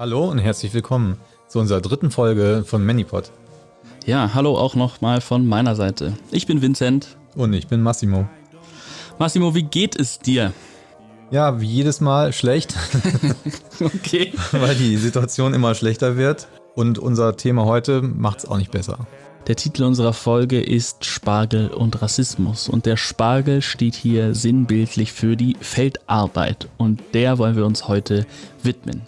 Hallo und herzlich willkommen zu unserer dritten Folge von Manipod. Ja, hallo auch nochmal von meiner Seite. Ich bin Vincent. Und ich bin Massimo. Massimo, wie geht es dir? Ja, wie jedes Mal schlecht. okay. Weil die Situation immer schlechter wird. Und unser Thema heute macht es auch nicht besser. Der Titel unserer Folge ist Spargel und Rassismus. Und der Spargel steht hier sinnbildlich für die Feldarbeit. Und der wollen wir uns heute widmen.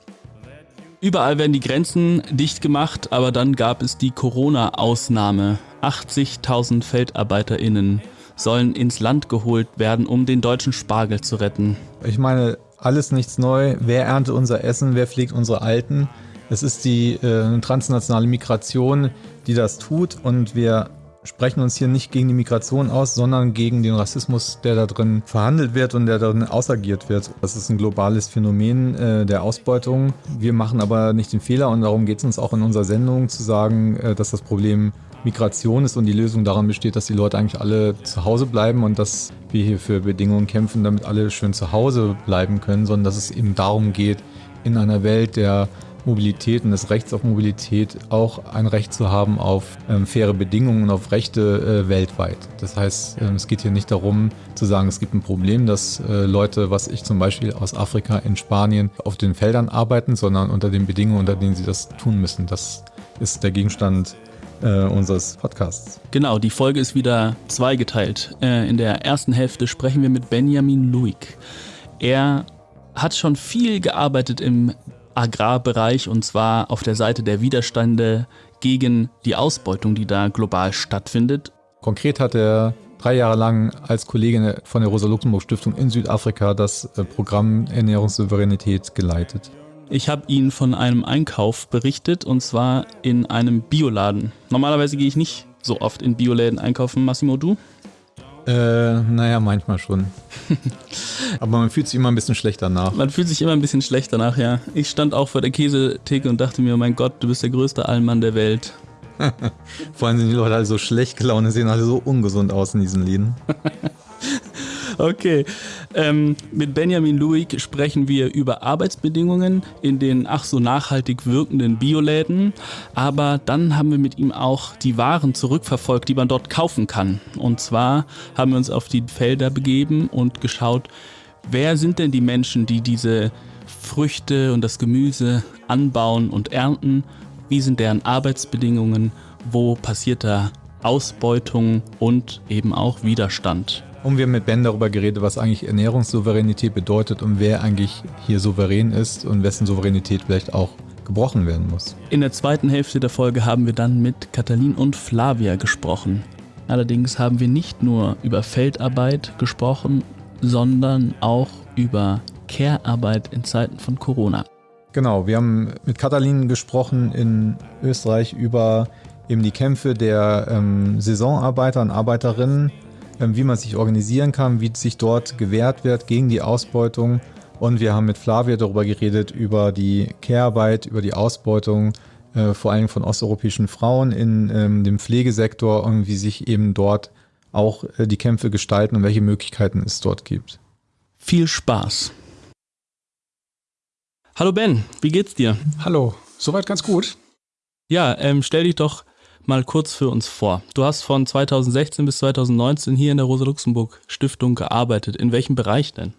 Überall werden die Grenzen dicht gemacht, aber dann gab es die Corona-Ausnahme. 80.000 FeldarbeiterInnen sollen ins Land geholt werden, um den deutschen Spargel zu retten. Ich meine, alles nichts neu. Wer erntet unser Essen? Wer pflegt unsere Alten? Es ist die äh, transnationale Migration, die das tut und wir sprechen uns hier nicht gegen die Migration aus, sondern gegen den Rassismus, der da drin verhandelt wird und der darin ausagiert wird. Das ist ein globales Phänomen äh, der Ausbeutung. Wir machen aber nicht den Fehler und darum geht es uns auch in unserer Sendung zu sagen, äh, dass das Problem Migration ist und die Lösung daran besteht, dass die Leute eigentlich alle zu Hause bleiben und dass wir hier für Bedingungen kämpfen, damit alle schön zu Hause bleiben können, sondern dass es eben darum geht, in einer Welt der Mobilität und des Rechts auf Mobilität auch ein Recht zu haben auf ähm, faire Bedingungen und auf Rechte äh, weltweit. Das heißt, ähm, es geht hier nicht darum zu sagen, es gibt ein Problem, dass äh, Leute, was ich zum Beispiel aus Afrika in Spanien auf den Feldern arbeiten, sondern unter den Bedingungen, unter denen sie das tun müssen. Das ist der Gegenstand äh, unseres Podcasts. Genau, die Folge ist wieder zweigeteilt. Äh, in der ersten Hälfte sprechen wir mit Benjamin Luig. Er hat schon viel gearbeitet im Agrarbereich und zwar auf der Seite der Widerstände gegen die Ausbeutung, die da global stattfindet. Konkret hat er drei Jahre lang als Kollegin von der Rosa-Luxemburg-Stiftung in Südafrika das äh, Programm Ernährungssouveränität geleitet. Ich habe ihn von einem Einkauf berichtet und zwar in einem Bioladen. Normalerweise gehe ich nicht so oft in Bioläden einkaufen. Massimo, du? Äh, naja, manchmal schon. Aber man fühlt sich immer ein bisschen schlechter nach. Man fühlt sich immer ein bisschen schlechter nach, ja. Ich stand auch vor der Käsetheke und dachte mir, mein Gott, du bist der größte Allmann der Welt. Vor allem sind die Leute alle so schlecht gelaunt, sehen alle so ungesund aus in diesen Läden. Okay. Ähm, mit Benjamin Luig sprechen wir über Arbeitsbedingungen in den ach so nachhaltig wirkenden Bioläden. Aber dann haben wir mit ihm auch die Waren zurückverfolgt, die man dort kaufen kann. Und zwar haben wir uns auf die Felder begeben und geschaut, wer sind denn die Menschen, die diese Früchte und das Gemüse anbauen und ernten? Wie sind deren Arbeitsbedingungen? Wo passiert da Ausbeutung und eben auch Widerstand? Und wir haben mit Ben darüber geredet, was eigentlich Ernährungssouveränität bedeutet und wer eigentlich hier souverän ist und wessen Souveränität vielleicht auch gebrochen werden muss. In der zweiten Hälfte der Folge haben wir dann mit Katalin und Flavia gesprochen. Allerdings haben wir nicht nur über Feldarbeit gesprochen, sondern auch über Care-Arbeit in Zeiten von Corona. Genau, wir haben mit Katalin gesprochen in Österreich über eben die Kämpfe der ähm, Saisonarbeiter und Arbeiterinnen wie man sich organisieren kann, wie sich dort gewehrt wird gegen die Ausbeutung. Und wir haben mit Flavia darüber geredet, über die Care-Arbeit, über die Ausbeutung, äh, vor allem von osteuropäischen Frauen in ähm, dem Pflegesektor und wie sich eben dort auch äh, die Kämpfe gestalten und welche Möglichkeiten es dort gibt. Viel Spaß. Hallo Ben, wie geht's dir? Hallo, soweit ganz gut. Ja, ähm, stell dich doch mal kurz für uns vor. Du hast von 2016 bis 2019 hier in der Rosa-Luxemburg-Stiftung gearbeitet. In welchem Bereich denn?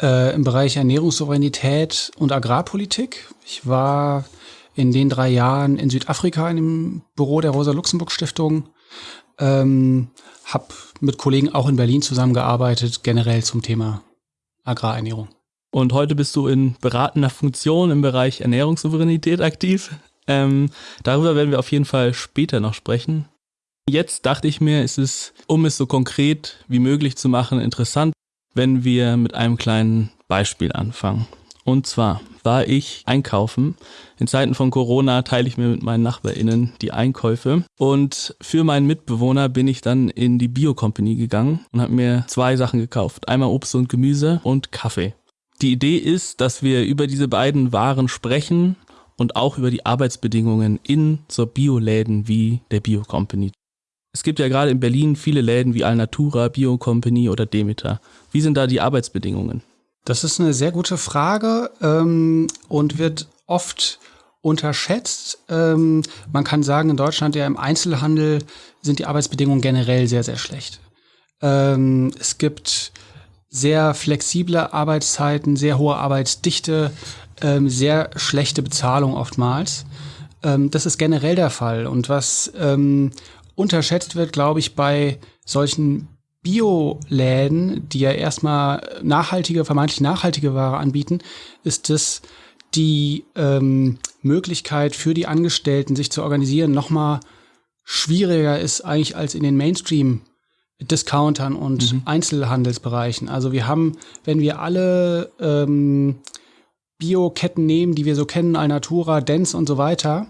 Äh, Im Bereich Ernährungssouveränität und Agrarpolitik. Ich war in den drei Jahren in Südafrika in dem Büro der Rosa-Luxemburg-Stiftung. Ähm, hab mit Kollegen auch in Berlin zusammengearbeitet, generell zum Thema Agrarernährung. Und heute bist du in beratender Funktion im Bereich Ernährungssouveränität aktiv. Ähm, darüber werden wir auf jeden Fall später noch sprechen. Jetzt dachte ich mir, es ist, um es so konkret wie möglich zu machen, interessant, wenn wir mit einem kleinen Beispiel anfangen. Und zwar war ich einkaufen. In Zeiten von Corona teile ich mir mit meinen NachbarInnen die Einkäufe. Und für meinen Mitbewohner bin ich dann in die Bio-Company gegangen und habe mir zwei Sachen gekauft. Einmal Obst und Gemüse und Kaffee. Die Idee ist, dass wir über diese beiden Waren sprechen und auch über die Arbeitsbedingungen in so Bioläden wie der Bio Company. Es gibt ja gerade in Berlin viele Läden wie Alnatura, Bio Company oder Demeter. Wie sind da die Arbeitsbedingungen? Das ist eine sehr gute Frage ähm, und wird oft unterschätzt. Ähm, man kann sagen, in Deutschland ja im Einzelhandel sind die Arbeitsbedingungen generell sehr, sehr schlecht. Ähm, es gibt sehr flexible Arbeitszeiten, sehr hohe Arbeitsdichte, ähm, sehr schlechte Bezahlung oftmals. Ähm, das ist generell der Fall. Und was ähm, unterschätzt wird, glaube ich, bei solchen Bioläden, die ja erstmal nachhaltige, vermeintlich nachhaltige Ware anbieten, ist es die ähm, Möglichkeit für die Angestellten, sich zu organisieren, nochmal schwieriger ist eigentlich als in den Mainstream Discountern und mhm. Einzelhandelsbereichen. Also wir haben, wenn wir alle ähm, Bioketten nehmen, die wir so kennen, Alnatura, Dents und so weiter,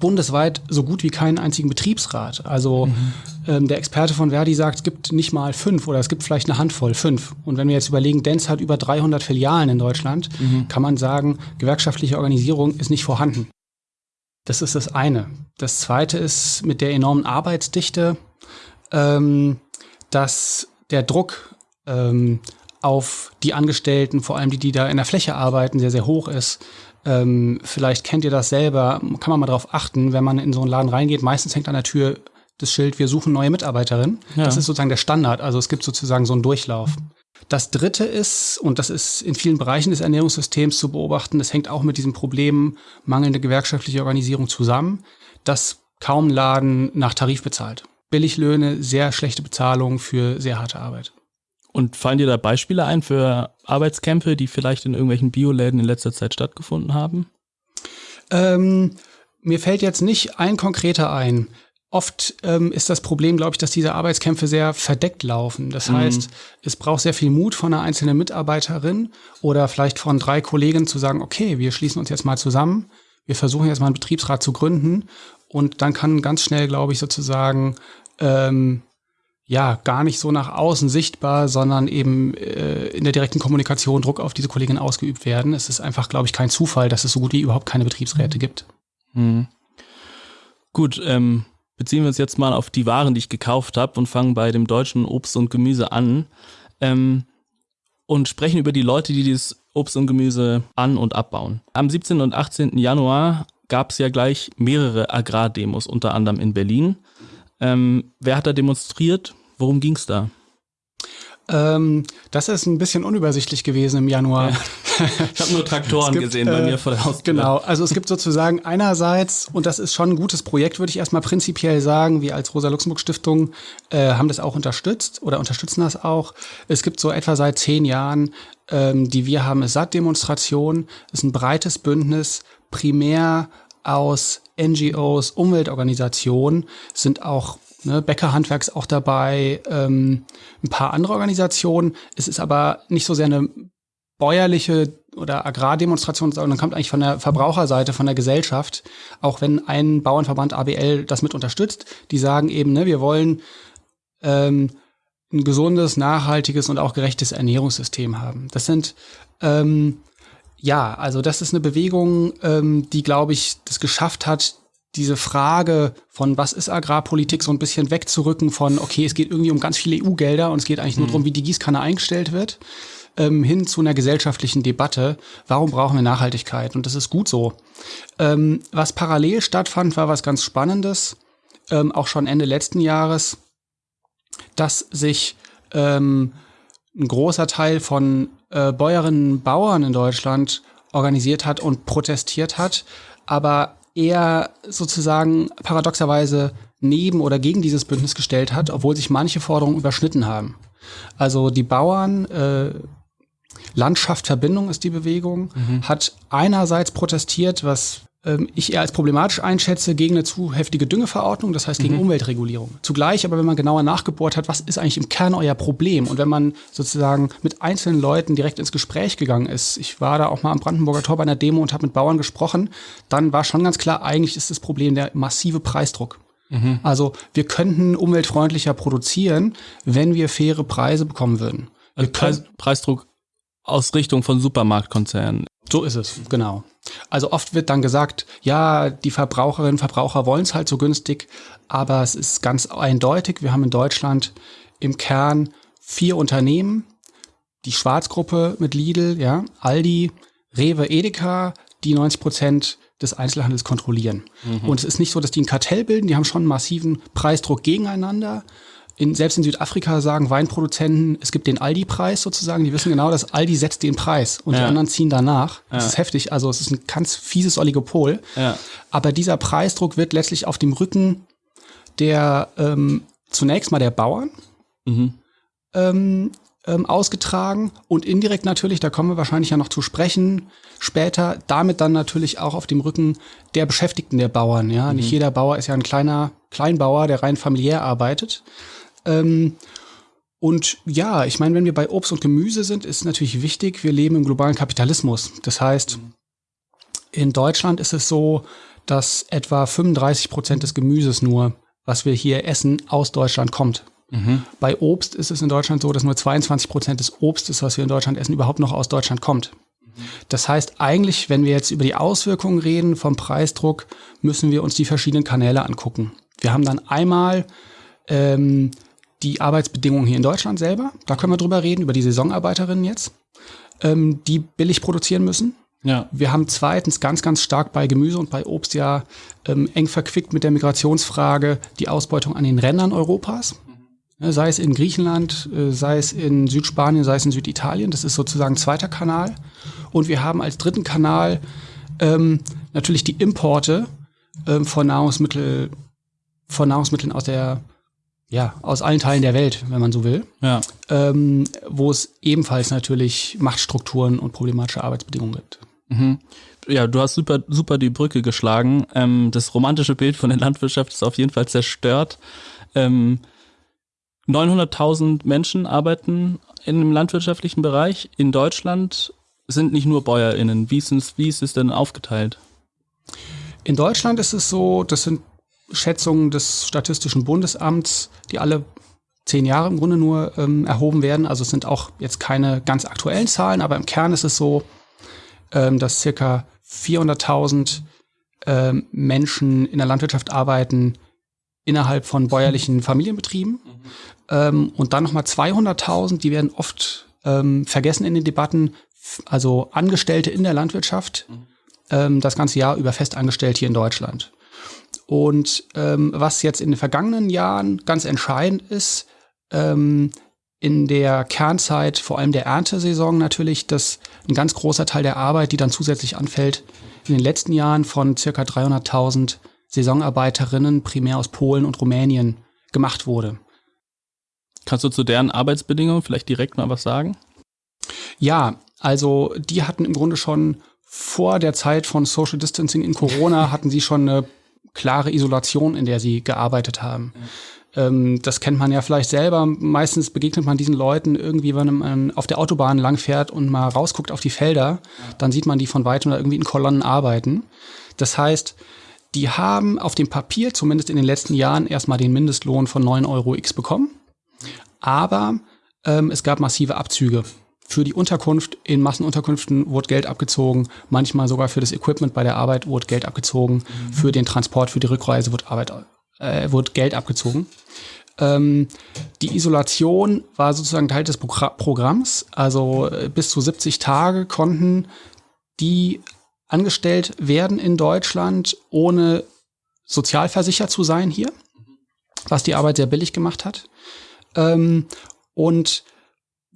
bundesweit so gut wie keinen einzigen Betriebsrat. Also mhm. ähm, der Experte von Verdi sagt, es gibt nicht mal fünf oder es gibt vielleicht eine Handvoll, fünf. Und wenn wir jetzt überlegen, Dents hat über 300 Filialen in Deutschland, mhm. kann man sagen, gewerkschaftliche Organisierung ist nicht vorhanden. Das ist das eine. Das zweite ist mit der enormen Arbeitsdichte, ähm, dass der Druck ähm, auf die Angestellten, vor allem die, die da in der Fläche arbeiten, sehr, sehr hoch ist. Ähm, vielleicht kennt ihr das selber, kann man mal darauf achten, wenn man in so einen Laden reingeht. Meistens hängt an der Tür das Schild, wir suchen neue Mitarbeiterinnen. Ja. Das ist sozusagen der Standard. Also es gibt sozusagen so einen Durchlauf. Das dritte ist, und das ist in vielen Bereichen des Ernährungssystems zu beobachten, das hängt auch mit diesem Problem mangelnde gewerkschaftliche Organisierung zusammen, dass kaum Laden nach Tarif bezahlt. Billiglöhne, sehr schlechte Bezahlung für sehr harte Arbeit. Und fallen dir da Beispiele ein für Arbeitskämpfe, die vielleicht in irgendwelchen Bioläden in letzter Zeit stattgefunden haben? Ähm, mir fällt jetzt nicht ein konkreter ein. Oft ähm, ist das Problem, glaube ich, dass diese Arbeitskämpfe sehr verdeckt laufen. Das mhm. heißt, es braucht sehr viel Mut von einer einzelnen Mitarbeiterin oder vielleicht von drei Kollegen zu sagen, okay, wir schließen uns jetzt mal zusammen, wir versuchen jetzt mal einen Betriebsrat zu gründen und dann kann ganz schnell, glaube ich, sozusagen ähm, ja gar nicht so nach außen sichtbar, sondern eben äh, in der direkten Kommunikation Druck auf diese Kollegin ausgeübt werden. Es ist einfach, glaube ich, kein Zufall, dass es so gut wie überhaupt keine Betriebsräte gibt. Mhm. Gut, ähm, beziehen wir uns jetzt mal auf die Waren, die ich gekauft habe und fangen bei dem deutschen Obst und Gemüse an ähm, und sprechen über die Leute, die dieses Obst und Gemüse an- und abbauen. Am 17. und 18. Januar gab es ja gleich mehrere Agrardemos, unter anderem in Berlin. Ähm, wer hat da demonstriert? Worum ging es da? Ähm, das ist ein bisschen unübersichtlich gewesen im Januar. Ja. Ich habe nur Traktoren gibt, gesehen bei äh, mir vor der Haustür. Genau, also es gibt sozusagen einerseits, und das ist schon ein gutes Projekt, würde ich erstmal prinzipiell sagen, wir als Rosa-Luxemburg-Stiftung äh, haben das auch unterstützt oder unterstützen das auch. Es gibt so etwa seit zehn Jahren, ähm, die wir haben, SAT-Demonstration, ist ein breites Bündnis, primär aus NGOs, Umweltorganisationen, sind auch ne, Bäckerhandwerks auch dabei, ähm, ein paar andere Organisationen. Es ist aber nicht so sehr eine bäuerliche oder Agrardemonstration, sondern kommt eigentlich von der Verbraucherseite, von der Gesellschaft, auch wenn ein Bauernverband ABL das mit unterstützt, die sagen eben, ne, wir wollen ähm, ein gesundes, nachhaltiges und auch gerechtes Ernährungssystem haben. Das sind ähm, ja, also das ist eine Bewegung, ähm, die, glaube ich, das geschafft hat, diese Frage von was ist Agrarpolitik so ein bisschen wegzurücken von, okay, es geht irgendwie um ganz viele EU-Gelder und es geht eigentlich nur mhm. darum, wie die Gießkanne eingestellt wird, ähm, hin zu einer gesellschaftlichen Debatte, warum brauchen wir Nachhaltigkeit? Und das ist gut so. Ähm, was parallel stattfand, war was ganz Spannendes, ähm, auch schon Ende letzten Jahres, dass sich ähm, ein großer Teil von äh, Bäuerinnen und Bauern in Deutschland organisiert hat und protestiert hat, aber eher sozusagen paradoxerweise neben oder gegen dieses Bündnis gestellt hat, obwohl sich manche Forderungen überschnitten haben. Also die Bauern, äh, Landschaft Verbindung ist die Bewegung, mhm. hat einerseits protestiert, was ich eher als problematisch einschätze, gegen eine zu heftige Düngeverordnung, das heißt gegen mhm. Umweltregulierung. Zugleich aber, wenn man genauer nachgebohrt hat, was ist eigentlich im Kern euer Problem? Und wenn man sozusagen mit einzelnen Leuten direkt ins Gespräch gegangen ist, ich war da auch mal am Brandenburger Tor bei einer Demo und habe mit Bauern gesprochen, dann war schon ganz klar, eigentlich ist das Problem der massive Preisdruck. Mhm. Also wir könnten umweltfreundlicher produzieren, wenn wir faire Preise bekommen würden. Also Preis, Preisdruck aus Richtung von Supermarktkonzernen. So ist es, genau. Also oft wird dann gesagt, ja, die Verbraucherinnen und Verbraucher wollen es halt so günstig, aber es ist ganz eindeutig, wir haben in Deutschland im Kern vier Unternehmen, die Schwarzgruppe mit Lidl, ja, Aldi, Rewe, Edeka, die 90 Prozent des Einzelhandels kontrollieren. Mhm. Und es ist nicht so, dass die ein Kartell bilden, die haben schon einen massiven Preisdruck gegeneinander. In, selbst in Südafrika sagen Weinproduzenten, es gibt den Aldi-Preis sozusagen. Die wissen genau, dass Aldi setzt den Preis und ja. die anderen ziehen danach. Das ja. ist heftig. Also es ist ein ganz fieses Oligopol. Ja. Aber dieser Preisdruck wird letztlich auf dem Rücken der ähm, zunächst mal der Bauern mhm. ähm, ähm, ausgetragen und indirekt natürlich, da kommen wir wahrscheinlich ja noch zu sprechen, später damit dann natürlich auch auf dem Rücken der Beschäftigten der Bauern. Ja, mhm. nicht jeder Bauer ist ja ein kleiner Kleinbauer, der rein familiär arbeitet. Ähm, und ja, ich meine, wenn wir bei Obst und Gemüse sind, ist natürlich wichtig, wir leben im globalen Kapitalismus. Das heißt, in Deutschland ist es so, dass etwa 35 Prozent des Gemüses nur, was wir hier essen, aus Deutschland kommt. Mhm. Bei Obst ist es in Deutschland so, dass nur 22 Prozent des Obstes, was wir in Deutschland essen, überhaupt noch aus Deutschland kommt. Das heißt eigentlich, wenn wir jetzt über die Auswirkungen reden vom Preisdruck, müssen wir uns die verschiedenen Kanäle angucken. Wir haben dann einmal ähm, die Arbeitsbedingungen hier in Deutschland selber. Da können wir drüber reden, über die Saisonarbeiterinnen jetzt, ähm, die billig produzieren müssen. Ja. Wir haben zweitens ganz, ganz stark bei Gemüse und bei Obst ja ähm, eng verquickt mit der Migrationsfrage die Ausbeutung an den Rändern Europas. Ne, sei es in Griechenland, äh, sei es in Südspanien, sei es in Süditalien. Das ist sozusagen zweiter Kanal. Und wir haben als dritten Kanal ähm, natürlich die Importe ähm, von, Nahrungsmittel, von Nahrungsmitteln aus der ja, aus allen Teilen der Welt, wenn man so will. Ja. Ähm, wo es ebenfalls natürlich Machtstrukturen und problematische Arbeitsbedingungen gibt. Mhm. Ja, du hast super, super die Brücke geschlagen. Ähm, das romantische Bild von der Landwirtschaft ist auf jeden Fall zerstört. Ähm, 900.000 Menschen arbeiten in dem landwirtschaftlichen Bereich. In Deutschland sind nicht nur BäuerInnen. Wie ist, es, wie ist es denn aufgeteilt? In Deutschland ist es so, das sind Schätzungen des Statistischen Bundesamts, die alle zehn Jahre im Grunde nur ähm, erhoben werden. Also es sind auch jetzt keine ganz aktuellen Zahlen, aber im Kern ist es so, ähm, dass circa 400.000 ähm, Menschen in der Landwirtschaft arbeiten innerhalb von bäuerlichen Familienbetrieben. Mhm. Und dann nochmal 200.000, die werden oft ähm, vergessen in den Debatten, also Angestellte in der Landwirtschaft, mhm. ähm, das ganze Jahr über festangestellt hier in Deutschland. Und ähm, was jetzt in den vergangenen Jahren ganz entscheidend ist, ähm, in der Kernzeit, vor allem der Erntesaison natürlich, dass ein ganz großer Teil der Arbeit, die dann zusätzlich anfällt, in den letzten Jahren von circa 300.000 Saisonarbeiterinnen primär aus Polen und Rumänien gemacht wurde. Kannst du zu deren Arbeitsbedingungen vielleicht direkt mal was sagen? Ja, also die hatten im Grunde schon vor der Zeit von Social Distancing in Corona hatten sie schon eine klare Isolation, in der sie gearbeitet haben. Ähm, das kennt man ja vielleicht selber. Meistens begegnet man diesen Leuten irgendwie, wenn man auf der Autobahn langfährt und mal rausguckt auf die Felder, dann sieht man die von weitem oder irgendwie in Kolonnen arbeiten. Das heißt, die haben auf dem Papier, zumindest in den letzten Jahren, erstmal den Mindestlohn von 9 Euro X bekommen. Aber ähm, es gab massive Abzüge. Für die Unterkunft in Massenunterkünften wurde Geld abgezogen, manchmal sogar für das Equipment bei der Arbeit wurde Geld abgezogen, mhm. für den Transport, für die Rückreise wurde, Arbeit, äh, wurde Geld abgezogen. Ähm, die Isolation war sozusagen Teil des Progr Programms, also äh, bis zu 70 Tage konnten die angestellt werden in Deutschland, ohne sozialversichert zu sein hier, was die Arbeit sehr billig gemacht hat. Ähm, und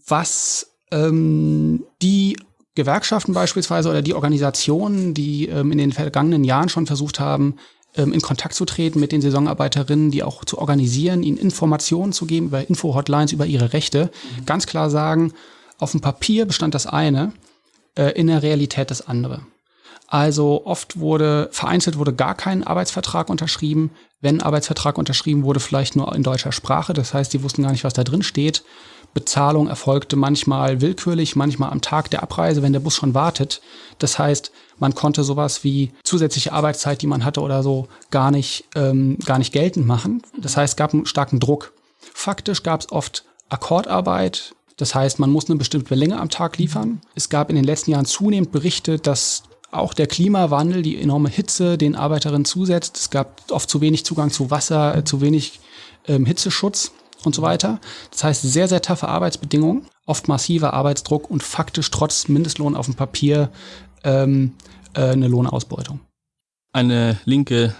was ähm, die Gewerkschaften beispielsweise oder die Organisationen, die ähm, in den vergangenen Jahren schon versucht haben, ähm, in Kontakt zu treten mit den Saisonarbeiterinnen, die auch zu organisieren, ihnen Informationen zu geben über Info-Hotlines, über ihre Rechte, mhm. ganz klar sagen, auf dem Papier bestand das eine, äh, in der Realität das andere. Also oft wurde, vereinzelt wurde gar kein Arbeitsvertrag unterschrieben. Wenn Arbeitsvertrag unterschrieben wurde, vielleicht nur in deutscher Sprache. Das heißt, die wussten gar nicht, was da drin steht. Bezahlung erfolgte manchmal willkürlich, manchmal am Tag der Abreise, wenn der Bus schon wartet. Das heißt, man konnte sowas wie zusätzliche Arbeitszeit, die man hatte oder so, gar nicht, ähm, gar nicht geltend machen. Das heißt, es gab einen starken Druck. Faktisch gab es oft Akkordarbeit. Das heißt, man muss eine bestimmte Länge am Tag liefern. Es gab in den letzten Jahren zunehmend Berichte, dass auch der Klimawandel, die enorme Hitze den Arbeiterinnen zusetzt. Es gab oft zu wenig Zugang zu Wasser, äh, zu wenig ähm, Hitzeschutz und so weiter. Das heißt, sehr, sehr taffe Arbeitsbedingungen, oft massiver Arbeitsdruck und faktisch trotz Mindestlohn auf dem Papier ähm, äh, eine Lohnausbeutung. Eine linke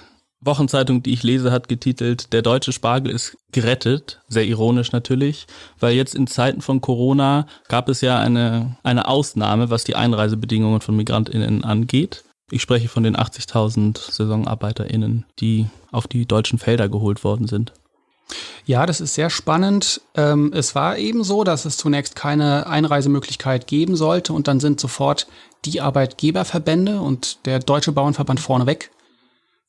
Wochenzeitung, die ich lese, hat getitelt, der deutsche Spargel ist gerettet. Sehr ironisch natürlich, weil jetzt in Zeiten von Corona gab es ja eine, eine Ausnahme, was die Einreisebedingungen von MigrantInnen angeht. Ich spreche von den 80.000 SaisonarbeiterInnen, die auf die deutschen Felder geholt worden sind. Ja, das ist sehr spannend. Ähm, es war eben so, dass es zunächst keine Einreisemöglichkeit geben sollte und dann sind sofort die Arbeitgeberverbände und der Deutsche Bauernverband vorneweg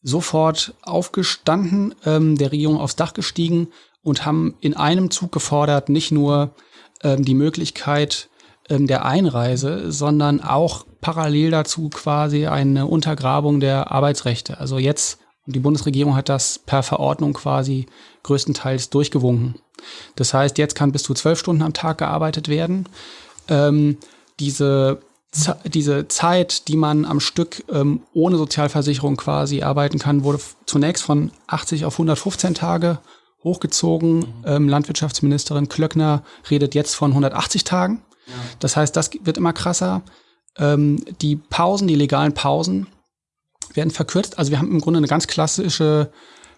sofort aufgestanden, ähm, der Regierung aufs Dach gestiegen und haben in einem Zug gefordert, nicht nur ähm, die Möglichkeit ähm, der Einreise, sondern auch parallel dazu quasi eine Untergrabung der Arbeitsrechte. Also jetzt, die Bundesregierung hat das per Verordnung quasi größtenteils durchgewunken. Das heißt, jetzt kann bis zu zwölf Stunden am Tag gearbeitet werden. Ähm, diese diese Zeit, die man am Stück ähm, ohne Sozialversicherung quasi arbeiten kann, wurde zunächst von 80 auf 115 Tage hochgezogen. Mhm. Ähm, Landwirtschaftsministerin Klöckner redet jetzt von 180 Tagen. Ja. Das heißt, das wird immer krasser. Ähm, die Pausen, die legalen Pausen werden verkürzt. Also wir haben im Grunde eine ganz klassische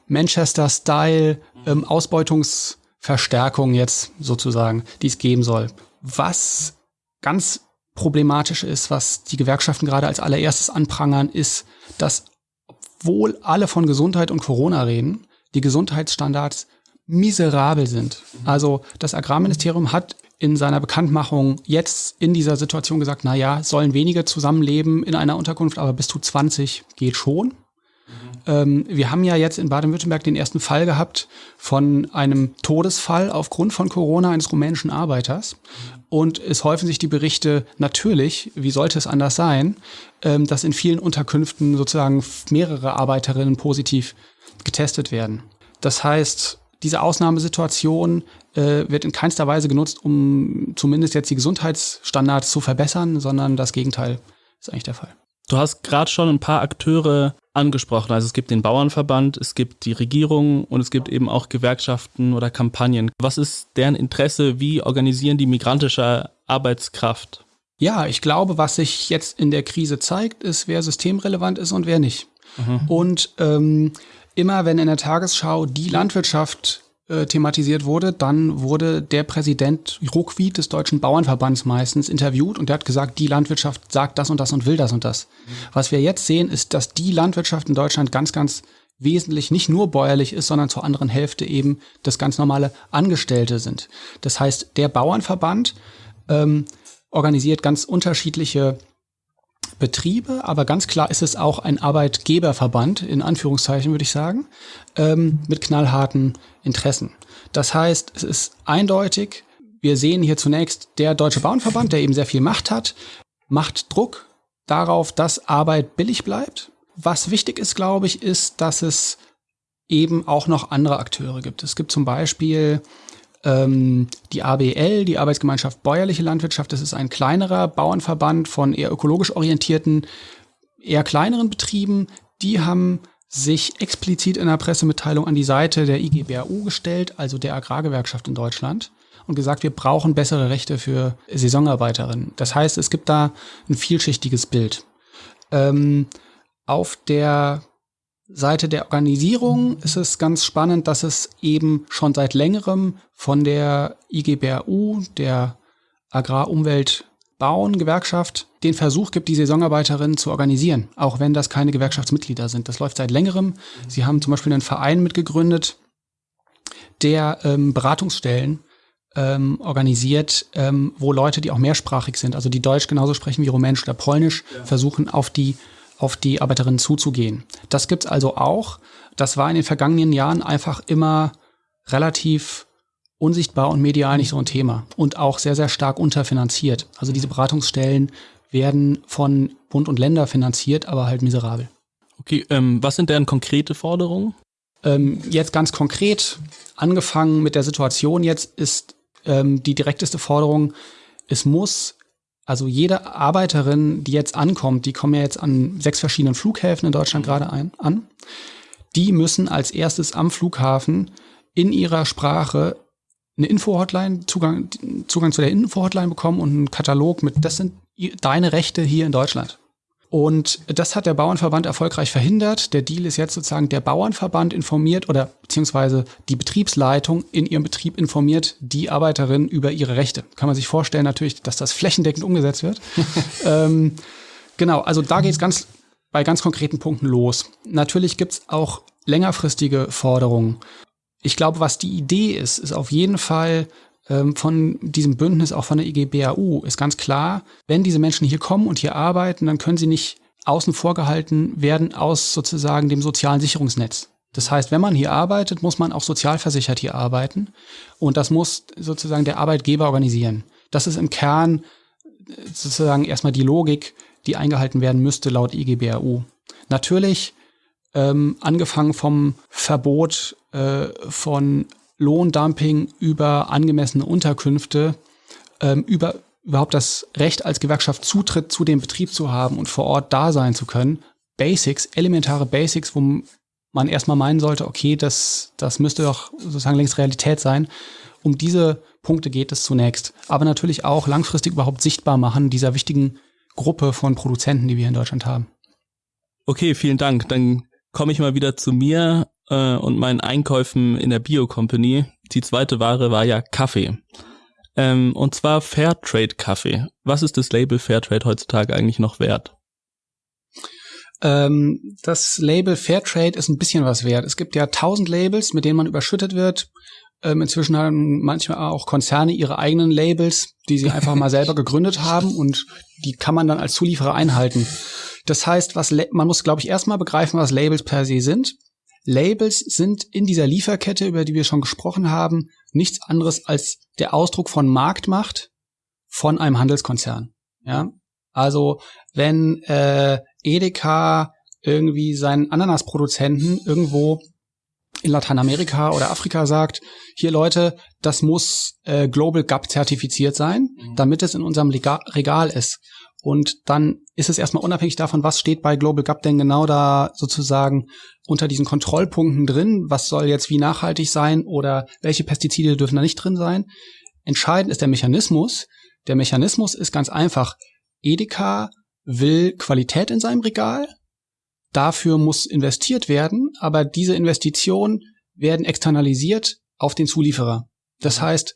Manchester-Style ähm, jetzt sozusagen, die es geben soll. Was ganz problematisch ist, was die Gewerkschaften gerade als allererstes anprangern, ist, dass obwohl alle von Gesundheit und Corona reden, die Gesundheitsstandards miserabel sind. Also das Agrarministerium hat in seiner Bekanntmachung jetzt in dieser Situation gesagt, na ja, sollen wenige zusammenleben in einer Unterkunft, aber bis zu 20 geht schon. Ähm, wir haben ja jetzt in Baden-Württemberg den ersten Fall gehabt von einem Todesfall aufgrund von Corona eines rumänischen Arbeiters. Und es häufen sich die Berichte natürlich, wie sollte es anders sein, ähm, dass in vielen Unterkünften sozusagen mehrere Arbeiterinnen positiv getestet werden. Das heißt, diese Ausnahmesituation äh, wird in keinster Weise genutzt, um zumindest jetzt die Gesundheitsstandards zu verbessern, sondern das Gegenteil ist eigentlich der Fall. Du hast gerade schon ein paar Akteure angesprochen. Also es gibt den Bauernverband, es gibt die Regierung und es gibt eben auch Gewerkschaften oder Kampagnen. Was ist deren Interesse? Wie organisieren die migrantische Arbeitskraft? Ja, ich glaube, was sich jetzt in der Krise zeigt, ist, wer systemrelevant ist und wer nicht. Mhm. Und ähm, immer wenn in der Tagesschau die Landwirtschaft äh, thematisiert wurde, dann wurde der Präsident Ruckwied des Deutschen Bauernverbands meistens interviewt und der hat gesagt, die Landwirtschaft sagt das und das und will das und das. Was wir jetzt sehen, ist, dass die Landwirtschaft in Deutschland ganz, ganz wesentlich nicht nur bäuerlich ist, sondern zur anderen Hälfte eben das ganz normale Angestellte sind. Das heißt, der Bauernverband ähm, organisiert ganz unterschiedliche Betriebe, aber ganz klar ist es auch ein Arbeitgeberverband, in Anführungszeichen würde ich sagen, ähm, mit knallharten Interessen. Das heißt, es ist eindeutig, wir sehen hier zunächst der Deutsche Bauernverband, der eben sehr viel Macht hat, macht Druck darauf, dass Arbeit billig bleibt. Was wichtig ist, glaube ich, ist, dass es eben auch noch andere Akteure gibt. Es gibt zum Beispiel die ABL, die Arbeitsgemeinschaft Bäuerliche Landwirtschaft, das ist ein kleinerer Bauernverband von eher ökologisch orientierten, eher kleineren Betrieben. Die haben sich explizit in der Pressemitteilung an die Seite der IGBAU gestellt, also der Agrargewerkschaft in Deutschland, und gesagt, wir brauchen bessere Rechte für Saisonarbeiterinnen. Das heißt, es gibt da ein vielschichtiges Bild. Ähm, auf der Seite der Organisierung ist es ganz spannend, dass es eben schon seit längerem von der IGBRU, der Agrarumwelt Bauen Gewerkschaft, den Versuch gibt, die Saisonarbeiterinnen zu organisieren, auch wenn das keine Gewerkschaftsmitglieder sind. Das läuft seit längerem. Sie haben zum Beispiel einen Verein mitgegründet, der ähm, Beratungsstellen ähm, organisiert, ähm, wo Leute, die auch mehrsprachig sind, also die Deutsch genauso sprechen wie Rumänisch oder Polnisch, ja. versuchen auf die auf die Arbeiterinnen zuzugehen. Das gibt's also auch. Das war in den vergangenen Jahren einfach immer relativ unsichtbar und medial nicht so ein Thema und auch sehr, sehr stark unterfinanziert. Also diese Beratungsstellen werden von Bund und Länder finanziert, aber halt miserabel. Okay, ähm, was sind deren konkrete Forderungen? Ähm, jetzt ganz konkret, angefangen mit der Situation jetzt, ist ähm, die direkteste Forderung, es muss also jede Arbeiterin, die jetzt ankommt, die kommen ja jetzt an sechs verschiedenen Flughäfen in Deutschland gerade ein, an, die müssen als erstes am Flughafen in ihrer Sprache eine Info-Hotline, Zugang, Zugang zu der Info-Hotline bekommen und einen Katalog mit, das sind deine Rechte hier in Deutschland. Und das hat der Bauernverband erfolgreich verhindert. Der Deal ist jetzt sozusagen, der Bauernverband informiert oder beziehungsweise die Betriebsleitung in ihrem Betrieb informiert die Arbeiterin über ihre Rechte. Kann man sich vorstellen natürlich, dass das flächendeckend umgesetzt wird. ähm, genau, also da geht es ganz bei ganz konkreten Punkten los. Natürlich gibt es auch längerfristige Forderungen. Ich glaube, was die Idee ist, ist auf jeden Fall von diesem Bündnis, auch von der IGBAU, ist ganz klar, wenn diese Menschen hier kommen und hier arbeiten, dann können sie nicht außen vor gehalten werden aus sozusagen dem sozialen Sicherungsnetz. Das heißt, wenn man hier arbeitet, muss man auch sozialversichert hier arbeiten und das muss sozusagen der Arbeitgeber organisieren. Das ist im Kern äh, sozusagen erstmal die Logik, die eingehalten werden müsste laut IGBAU. Natürlich ähm, angefangen vom Verbot äh, von Lohndumping über angemessene Unterkünfte, ähm, über überhaupt das Recht als Gewerkschaft Zutritt zu dem Betrieb zu haben und vor Ort da sein zu können. Basics, elementare Basics, wo man erstmal meinen sollte, okay, das, das müsste doch sozusagen längst Realität sein. Um diese Punkte geht es zunächst. Aber natürlich auch langfristig überhaupt sichtbar machen dieser wichtigen Gruppe von Produzenten, die wir in Deutschland haben. Okay, vielen Dank. Dann komme ich mal wieder zu mir äh, und meinen Einkäufen in der Bio Company. Die zweite Ware war ja Kaffee. Ähm, und zwar Fairtrade Kaffee. Was ist das Label Fairtrade heutzutage eigentlich noch wert? Ähm, das Label Fairtrade ist ein bisschen was wert. Es gibt ja tausend Labels, mit denen man überschüttet wird. Ähm, inzwischen haben manchmal auch Konzerne ihre eigenen Labels, die sie einfach mal selber gegründet haben und die kann man dann als Zulieferer einhalten. Das heißt, was man muss, glaube ich, erstmal begreifen, was Labels per se sind. Labels sind in dieser Lieferkette, über die wir schon gesprochen haben, nichts anderes als der Ausdruck von Marktmacht von einem Handelskonzern. Ja, also wenn äh, Edeka irgendwie seinen Ananasproduzenten irgendwo in Lateinamerika oder Afrika sagt, hier Leute, das muss äh, Global Gap zertifiziert sein, mhm. damit es in unserem Lega Regal ist. Und dann ist es erstmal unabhängig davon, was steht bei Global Gap denn genau da sozusagen unter diesen Kontrollpunkten drin, was soll jetzt wie nachhaltig sein oder welche Pestizide dürfen da nicht drin sein. Entscheidend ist der Mechanismus. Der Mechanismus ist ganz einfach. Edeka will Qualität in seinem Regal. Dafür muss investiert werden, aber diese Investitionen werden externalisiert auf den Zulieferer. Das heißt,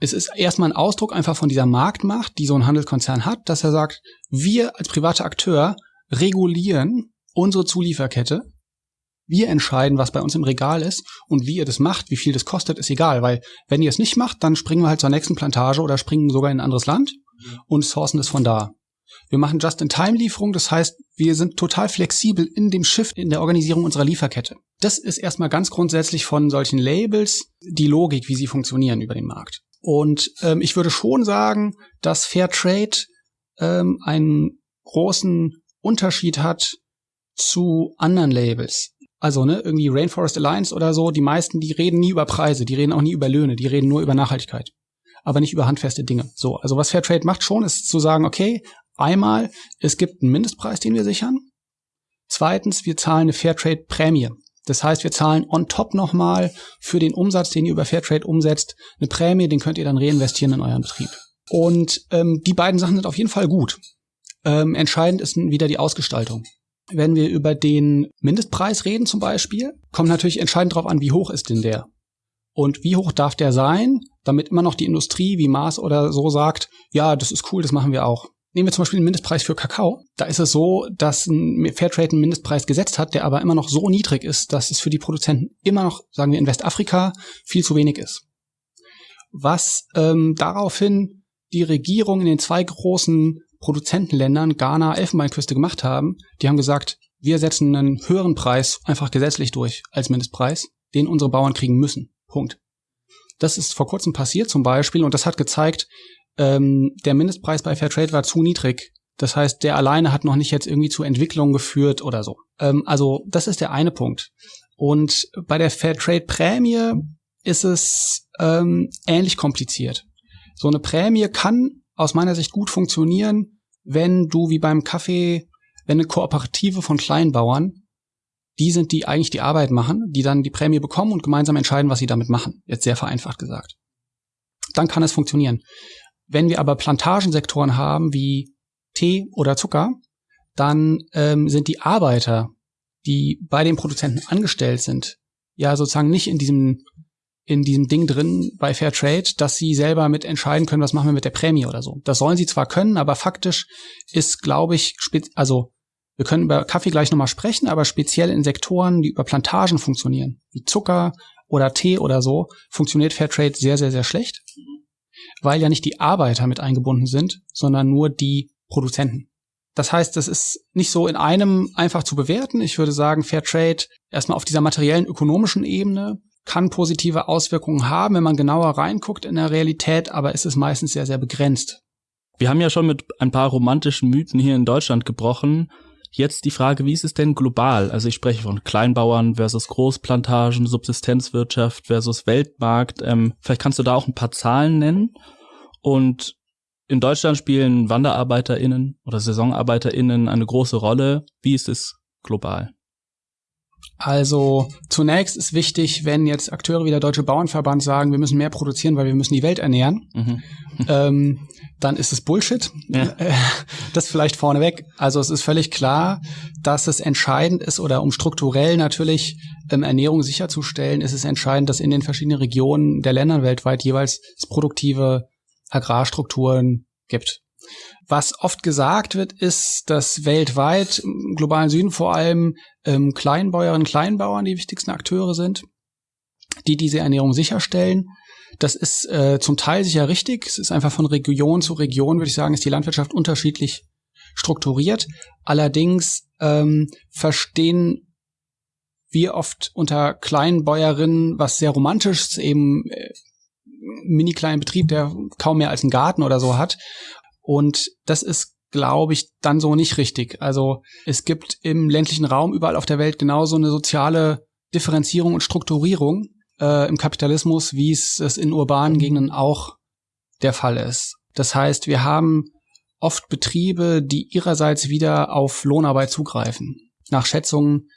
es ist erstmal ein Ausdruck einfach von dieser Marktmacht, die so ein Handelskonzern hat, dass er sagt, wir als privater Akteur regulieren unsere Zulieferkette. Wir entscheiden, was bei uns im Regal ist und wie ihr das macht, wie viel das kostet, ist egal, weil wenn ihr es nicht macht, dann springen wir halt zur nächsten Plantage oder springen sogar in ein anderes Land und sourcen es von da. Wir machen Just-in-Time-Lieferung, das heißt, wir sind total flexibel in dem Shift in der Organisierung unserer Lieferkette. Das ist erstmal ganz grundsätzlich von solchen Labels die Logik, wie sie funktionieren über den Markt. Und ähm, ich würde schon sagen, dass Fair Trade ähm, einen großen Unterschied hat zu anderen Labels. Also ne, irgendwie Rainforest Alliance oder so, die meisten, die reden nie über Preise, die reden auch nie über Löhne, die reden nur über Nachhaltigkeit, aber nicht über handfeste Dinge. So, also was Fair Trade macht schon, ist zu sagen, okay, einmal, es gibt einen Mindestpreis, den wir sichern. Zweitens, wir zahlen eine Fair Trade Prämie. Das heißt, wir zahlen on top nochmal für den Umsatz, den ihr über Fairtrade umsetzt, eine Prämie, den könnt ihr dann reinvestieren in euren Betrieb. Und ähm, die beiden Sachen sind auf jeden Fall gut. Ähm, entscheidend ist wieder die Ausgestaltung. Wenn wir über den Mindestpreis reden zum Beispiel, kommt natürlich entscheidend darauf an, wie hoch ist denn der? Und wie hoch darf der sein, damit immer noch die Industrie wie Mars oder so sagt, ja, das ist cool, das machen wir auch. Nehmen wir zum Beispiel den Mindestpreis für Kakao. Da ist es so, dass ein Fairtrade einen Mindestpreis gesetzt hat, der aber immer noch so niedrig ist, dass es für die Produzenten immer noch, sagen wir in Westafrika, viel zu wenig ist. Was ähm, daraufhin die Regierung in den zwei großen Produzentenländern, Ghana, Elfenbeinküste gemacht haben, die haben gesagt, wir setzen einen höheren Preis einfach gesetzlich durch als Mindestpreis, den unsere Bauern kriegen müssen. Punkt. Das ist vor kurzem passiert zum Beispiel und das hat gezeigt, ähm, der Mindestpreis bei Fairtrade war zu niedrig. Das heißt, der alleine hat noch nicht jetzt irgendwie zu Entwicklung geführt oder so. Ähm, also das ist der eine Punkt. Und bei der Fairtrade-Prämie ist es ähm, ähnlich kompliziert. So eine Prämie kann aus meiner Sicht gut funktionieren, wenn du wie beim Kaffee, wenn eine Kooperative von Kleinbauern, die sind, die eigentlich die Arbeit machen, die dann die Prämie bekommen und gemeinsam entscheiden, was sie damit machen. Jetzt sehr vereinfacht gesagt. Dann kann es funktionieren. Wenn wir aber Plantagensektoren haben wie Tee oder Zucker, dann ähm, sind die Arbeiter, die bei den Produzenten angestellt sind, ja sozusagen nicht in diesem in diesem Ding drin bei Fair Trade, dass sie selber mit entscheiden können, was machen wir mit der Prämie oder so. Das sollen sie zwar können, aber faktisch ist, glaube ich, also wir können über Kaffee gleich nochmal sprechen, aber speziell in Sektoren, die über Plantagen funktionieren, wie Zucker oder Tee oder so, funktioniert Fair Trade sehr, sehr, sehr schlecht, weil ja nicht die Arbeiter mit eingebunden sind, sondern nur die Produzenten. Das heißt, das ist nicht so in einem einfach zu bewerten. Ich würde sagen, Fair Trade erstmal auf dieser materiellen ökonomischen Ebene kann positive Auswirkungen haben, wenn man genauer reinguckt in der Realität, aber es ist meistens sehr, sehr begrenzt. Wir haben ja schon mit ein paar romantischen Mythen hier in Deutschland gebrochen. Jetzt die Frage, wie ist es denn global? Also ich spreche von Kleinbauern versus Großplantagen, Subsistenzwirtschaft versus Weltmarkt. Ähm, vielleicht kannst du da auch ein paar Zahlen nennen. Und in Deutschland spielen WanderarbeiterInnen oder SaisonarbeiterInnen eine große Rolle. Wie ist es global? Also zunächst ist wichtig, wenn jetzt Akteure wie der Deutsche Bauernverband sagen, wir müssen mehr produzieren, weil wir müssen die Welt ernähren, mhm. ähm, dann ist es Bullshit. Ja. Das vielleicht vorneweg. Also es ist völlig klar, dass es entscheidend ist oder um strukturell natürlich ähm, Ernährung sicherzustellen, ist es entscheidend, dass in den verschiedenen Regionen der Länder weltweit jeweils produktive Agrarstrukturen gibt. Was oft gesagt wird, ist, dass weltweit im globalen Süden vor allem ähm, Kleinbäuerinnen, Kleinbauern die wichtigsten Akteure sind, die diese Ernährung sicherstellen. Das ist äh, zum Teil sicher richtig. Es ist einfach von Region zu Region, würde ich sagen, ist die Landwirtschaft unterschiedlich strukturiert. Allerdings ähm, verstehen wir oft unter Kleinbäuerinnen was sehr romantisches, eben äh, mini kleinen Betrieb, der kaum mehr als einen Garten oder so hat. Und das ist, glaube ich, dann so nicht richtig. Also es gibt im ländlichen Raum überall auf der Welt genauso eine soziale Differenzierung und Strukturierung äh, im Kapitalismus, wie es, es in urbanen Gegenden auch der Fall ist. Das heißt, wir haben oft Betriebe, die ihrerseits wieder auf Lohnarbeit zugreifen. Nach Schätzungen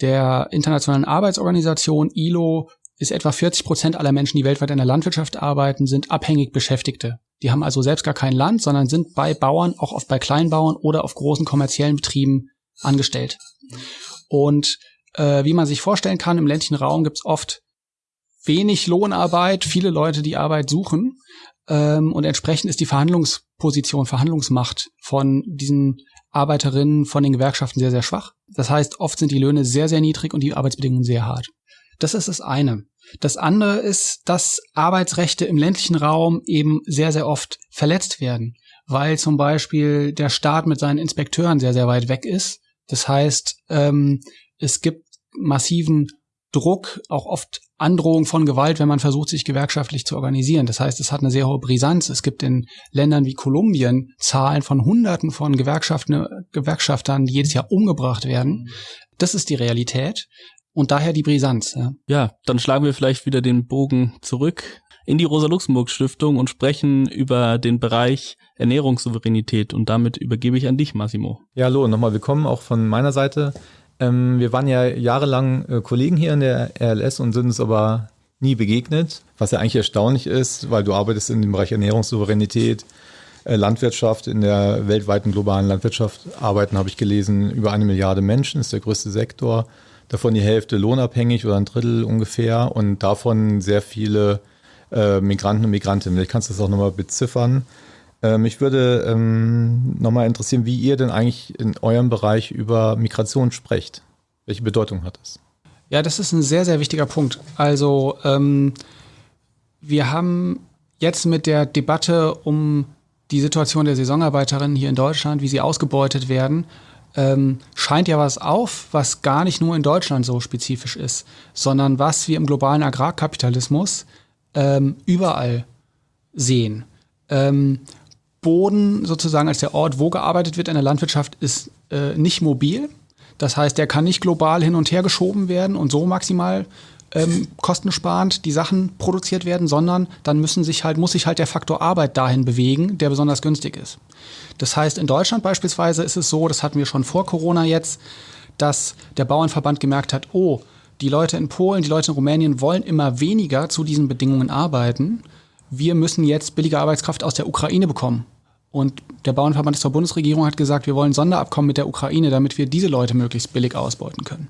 der Internationalen Arbeitsorganisation ILO ist etwa 40 Prozent aller Menschen, die weltweit in der Landwirtschaft arbeiten, sind abhängig Beschäftigte. Die haben also selbst gar kein Land, sondern sind bei Bauern, auch oft bei Kleinbauern oder auf großen kommerziellen Betrieben angestellt. Und äh, wie man sich vorstellen kann, im ländlichen Raum gibt es oft wenig Lohnarbeit, viele Leute, die Arbeit suchen. Ähm, und entsprechend ist die Verhandlungsposition, Verhandlungsmacht von diesen Arbeiterinnen, von den Gewerkschaften sehr, sehr schwach. Das heißt, oft sind die Löhne sehr, sehr niedrig und die Arbeitsbedingungen sehr hart. Das ist das eine. Das andere ist, dass Arbeitsrechte im ländlichen Raum eben sehr, sehr oft verletzt werden, weil zum Beispiel der Staat mit seinen Inspekteuren sehr, sehr weit weg ist. Das heißt, ähm, es gibt massiven Druck, auch oft Androhung von Gewalt, wenn man versucht, sich gewerkschaftlich zu organisieren. Das heißt, es hat eine sehr hohe Brisanz. Es gibt in Ländern wie Kolumbien Zahlen von Hunderten von Gewerkschaften, Gewerkschaftern, die jedes Jahr umgebracht werden. Das ist die Realität. Und daher die Brisanz. Ja. ja, dann schlagen wir vielleicht wieder den Bogen zurück in die Rosa-Luxemburg-Stiftung und sprechen über den Bereich Ernährungssouveränität. Und damit übergebe ich an dich, Massimo. Ja, hallo, nochmal willkommen auch von meiner Seite. Ähm, wir waren ja jahrelang äh, Kollegen hier in der RLS und sind uns aber nie begegnet, was ja eigentlich erstaunlich ist, weil du arbeitest in dem Bereich Ernährungssouveränität, äh, Landwirtschaft, in der weltweiten globalen Landwirtschaft arbeiten, habe ich gelesen, über eine Milliarde Menschen, ist der größte Sektor davon die Hälfte lohnabhängig oder ein Drittel ungefähr und davon sehr viele äh, Migranten und Migrantinnen. Vielleicht kannst du das auch nochmal beziffern. Äh, mich würde ähm, nochmal interessieren, wie ihr denn eigentlich in eurem Bereich über Migration sprecht. Welche Bedeutung hat das? Ja, das ist ein sehr, sehr wichtiger Punkt. Also ähm, wir haben jetzt mit der Debatte um die Situation der Saisonarbeiterinnen hier in Deutschland, wie sie ausgebeutet werden, ähm, scheint ja was auf, was gar nicht nur in Deutschland so spezifisch ist, sondern was wir im globalen Agrarkapitalismus ähm, überall sehen. Ähm, Boden sozusagen als der Ort, wo gearbeitet wird in der Landwirtschaft, ist äh, nicht mobil. Das heißt, der kann nicht global hin und her geschoben werden und so maximal ähm, kostensparend die Sachen produziert werden, sondern dann müssen sich halt, muss sich halt der Faktor Arbeit dahin bewegen, der besonders günstig ist. Das heißt, in Deutschland beispielsweise ist es so, das hatten wir schon vor Corona jetzt, dass der Bauernverband gemerkt hat, oh, die Leute in Polen, die Leute in Rumänien wollen immer weniger zu diesen Bedingungen arbeiten. Wir müssen jetzt billige Arbeitskraft aus der Ukraine bekommen. Und der Bauernverband der Bundesregierung hat gesagt, wir wollen Sonderabkommen mit der Ukraine, damit wir diese Leute möglichst billig ausbeuten können.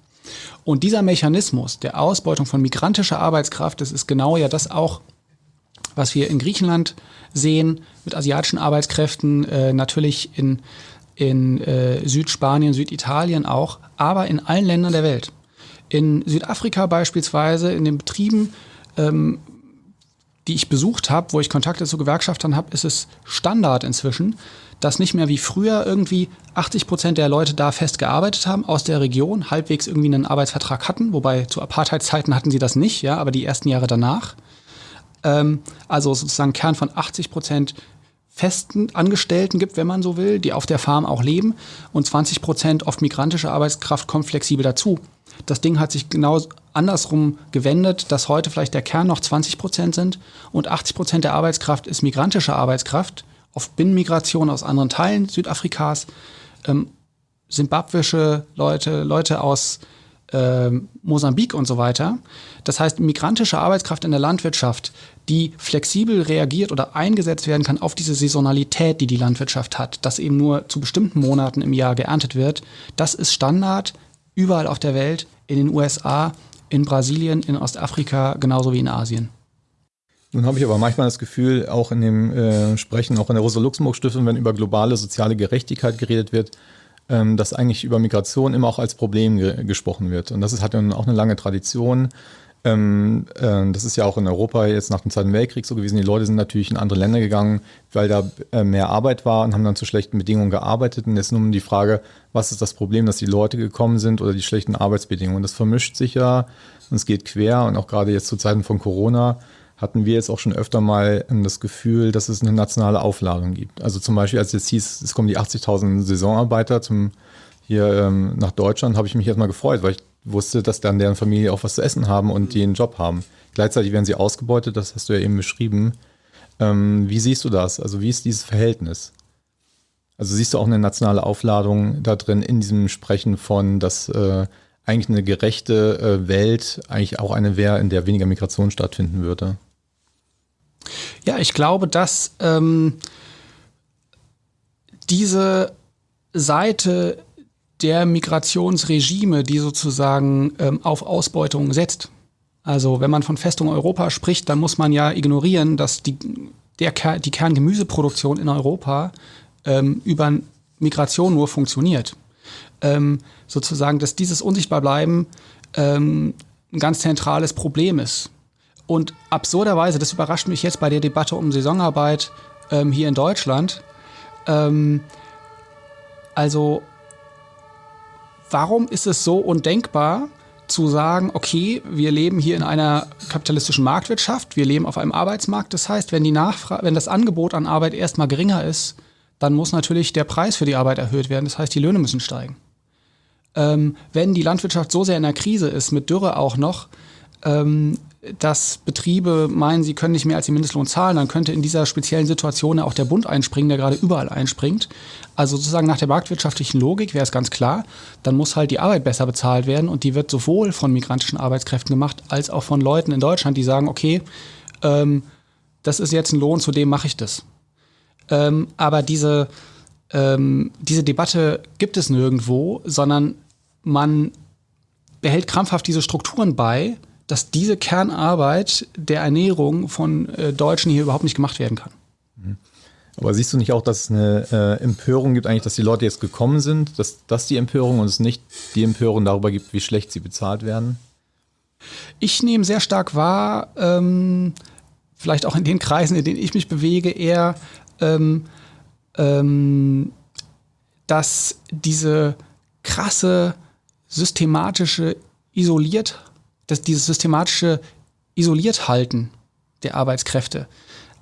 Und dieser Mechanismus der Ausbeutung von migrantischer Arbeitskraft, das ist genau ja das auch, was wir in Griechenland sehen, mit asiatischen Arbeitskräften, äh, natürlich in, in äh, Südspanien, Süditalien auch, aber in allen Ländern der Welt. In Südafrika beispielsweise, in den Betrieben, ähm, die ich besucht habe, wo ich Kontakte zu Gewerkschaftern habe, ist es Standard inzwischen, dass nicht mehr wie früher irgendwie 80 Prozent der Leute da fest gearbeitet haben aus der Region, halbwegs irgendwie einen Arbeitsvertrag hatten, wobei zu Apartheidszeiten hatten sie das nicht, ja, aber die ersten Jahre danach. Ähm, also sozusagen Kern von 80 Prozent festen Angestellten gibt, wenn man so will, die auf der Farm auch leben und 20 Prozent oft migrantische Arbeitskraft kommt flexibel dazu. Das Ding hat sich genau andersrum gewendet, dass heute vielleicht der Kern noch 20 Prozent sind und 80 Prozent der Arbeitskraft ist migrantische Arbeitskraft oft Binnenmigration aus anderen Teilen Südafrikas, ähm, simbabwische Leute, Leute aus äh, Mosambik und so weiter. Das heißt, migrantische Arbeitskraft in der Landwirtschaft, die flexibel reagiert oder eingesetzt werden kann auf diese Saisonalität, die die Landwirtschaft hat, dass eben nur zu bestimmten Monaten im Jahr geerntet wird, das ist Standard überall auf der Welt, in den USA, in Brasilien, in Ostafrika, genauso wie in Asien. Nun habe ich aber manchmal das Gefühl, auch in dem äh, Sprechen, auch in der Rosa-Luxemburg-Stiftung, wenn über globale soziale Gerechtigkeit geredet wird, ähm, dass eigentlich über Migration immer auch als Problem ge gesprochen wird. Und das ist, hat ja auch eine lange Tradition. Ähm, äh, das ist ja auch in Europa jetzt nach dem Zweiten Weltkrieg so gewesen. Die Leute sind natürlich in andere Länder gegangen, weil da äh, mehr Arbeit war und haben dann zu schlechten Bedingungen gearbeitet. Und jetzt nun die Frage, was ist das Problem, dass die Leute gekommen sind oder die schlechten Arbeitsbedingungen? Das vermischt sich ja und es geht quer und auch gerade jetzt zu Zeiten von Corona hatten wir jetzt auch schon öfter mal das Gefühl, dass es eine nationale Aufladung gibt. Also zum Beispiel, als jetzt hieß, es kommen die 80.000 Saisonarbeiter zum, hier ähm, nach Deutschland, habe ich mich erstmal gefreut, weil ich wusste, dass dann deren Familie auch was zu essen haben und die einen Job haben. Gleichzeitig werden sie ausgebeutet, das hast du ja eben beschrieben. Ähm, wie siehst du das? Also wie ist dieses Verhältnis? Also siehst du auch eine nationale Aufladung da drin in diesem Sprechen von, dass äh, eigentlich eine gerechte äh, Welt eigentlich auch eine wäre, in der weniger Migration stattfinden würde? Ja, ich glaube, dass ähm, diese Seite der Migrationsregime, die sozusagen ähm, auf Ausbeutung setzt. Also wenn man von Festung Europa spricht, dann muss man ja ignorieren, dass die, der, die Kerngemüseproduktion in Europa ähm, über Migration nur funktioniert. Ähm, sozusagen, dass dieses Unsichtbarbleiben ähm, ein ganz zentrales Problem ist. Und absurderweise, das überrascht mich jetzt bei der Debatte um Saisonarbeit ähm, hier in Deutschland. Ähm, also, warum ist es so undenkbar zu sagen, okay, wir leben hier in einer kapitalistischen Marktwirtschaft, wir leben auf einem Arbeitsmarkt. Das heißt, wenn die Nachfrage, wenn das Angebot an Arbeit erstmal geringer ist, dann muss natürlich der Preis für die Arbeit erhöht werden. Das heißt, die Löhne müssen steigen. Ähm, wenn die Landwirtschaft so sehr in der Krise ist, mit Dürre auch noch, ähm, dass Betriebe meinen, sie können nicht mehr als den Mindestlohn zahlen, dann könnte in dieser speziellen Situation auch der Bund einspringen, der gerade überall einspringt. Also sozusagen nach der marktwirtschaftlichen Logik wäre es ganz klar, dann muss halt die Arbeit besser bezahlt werden und die wird sowohl von migrantischen Arbeitskräften gemacht, als auch von Leuten in Deutschland, die sagen, okay, ähm, das ist jetzt ein Lohn, zu dem mache ich das. Ähm, aber diese, ähm, diese Debatte gibt es nirgendwo, sondern man behält krampfhaft diese Strukturen bei, dass diese Kernarbeit der Ernährung von äh, Deutschen hier überhaupt nicht gemacht werden kann. Mhm. Aber siehst du nicht auch, dass es eine äh, Empörung gibt, eigentlich, dass die Leute jetzt gekommen sind, dass das die Empörung und es nicht die Empörung darüber gibt, wie schlecht sie bezahlt werden? Ich nehme sehr stark wahr, ähm, vielleicht auch in den Kreisen, in denen ich mich bewege, eher, ähm, ähm, dass diese krasse systematische isoliert das, dieses systematische Isolierthalten der Arbeitskräfte.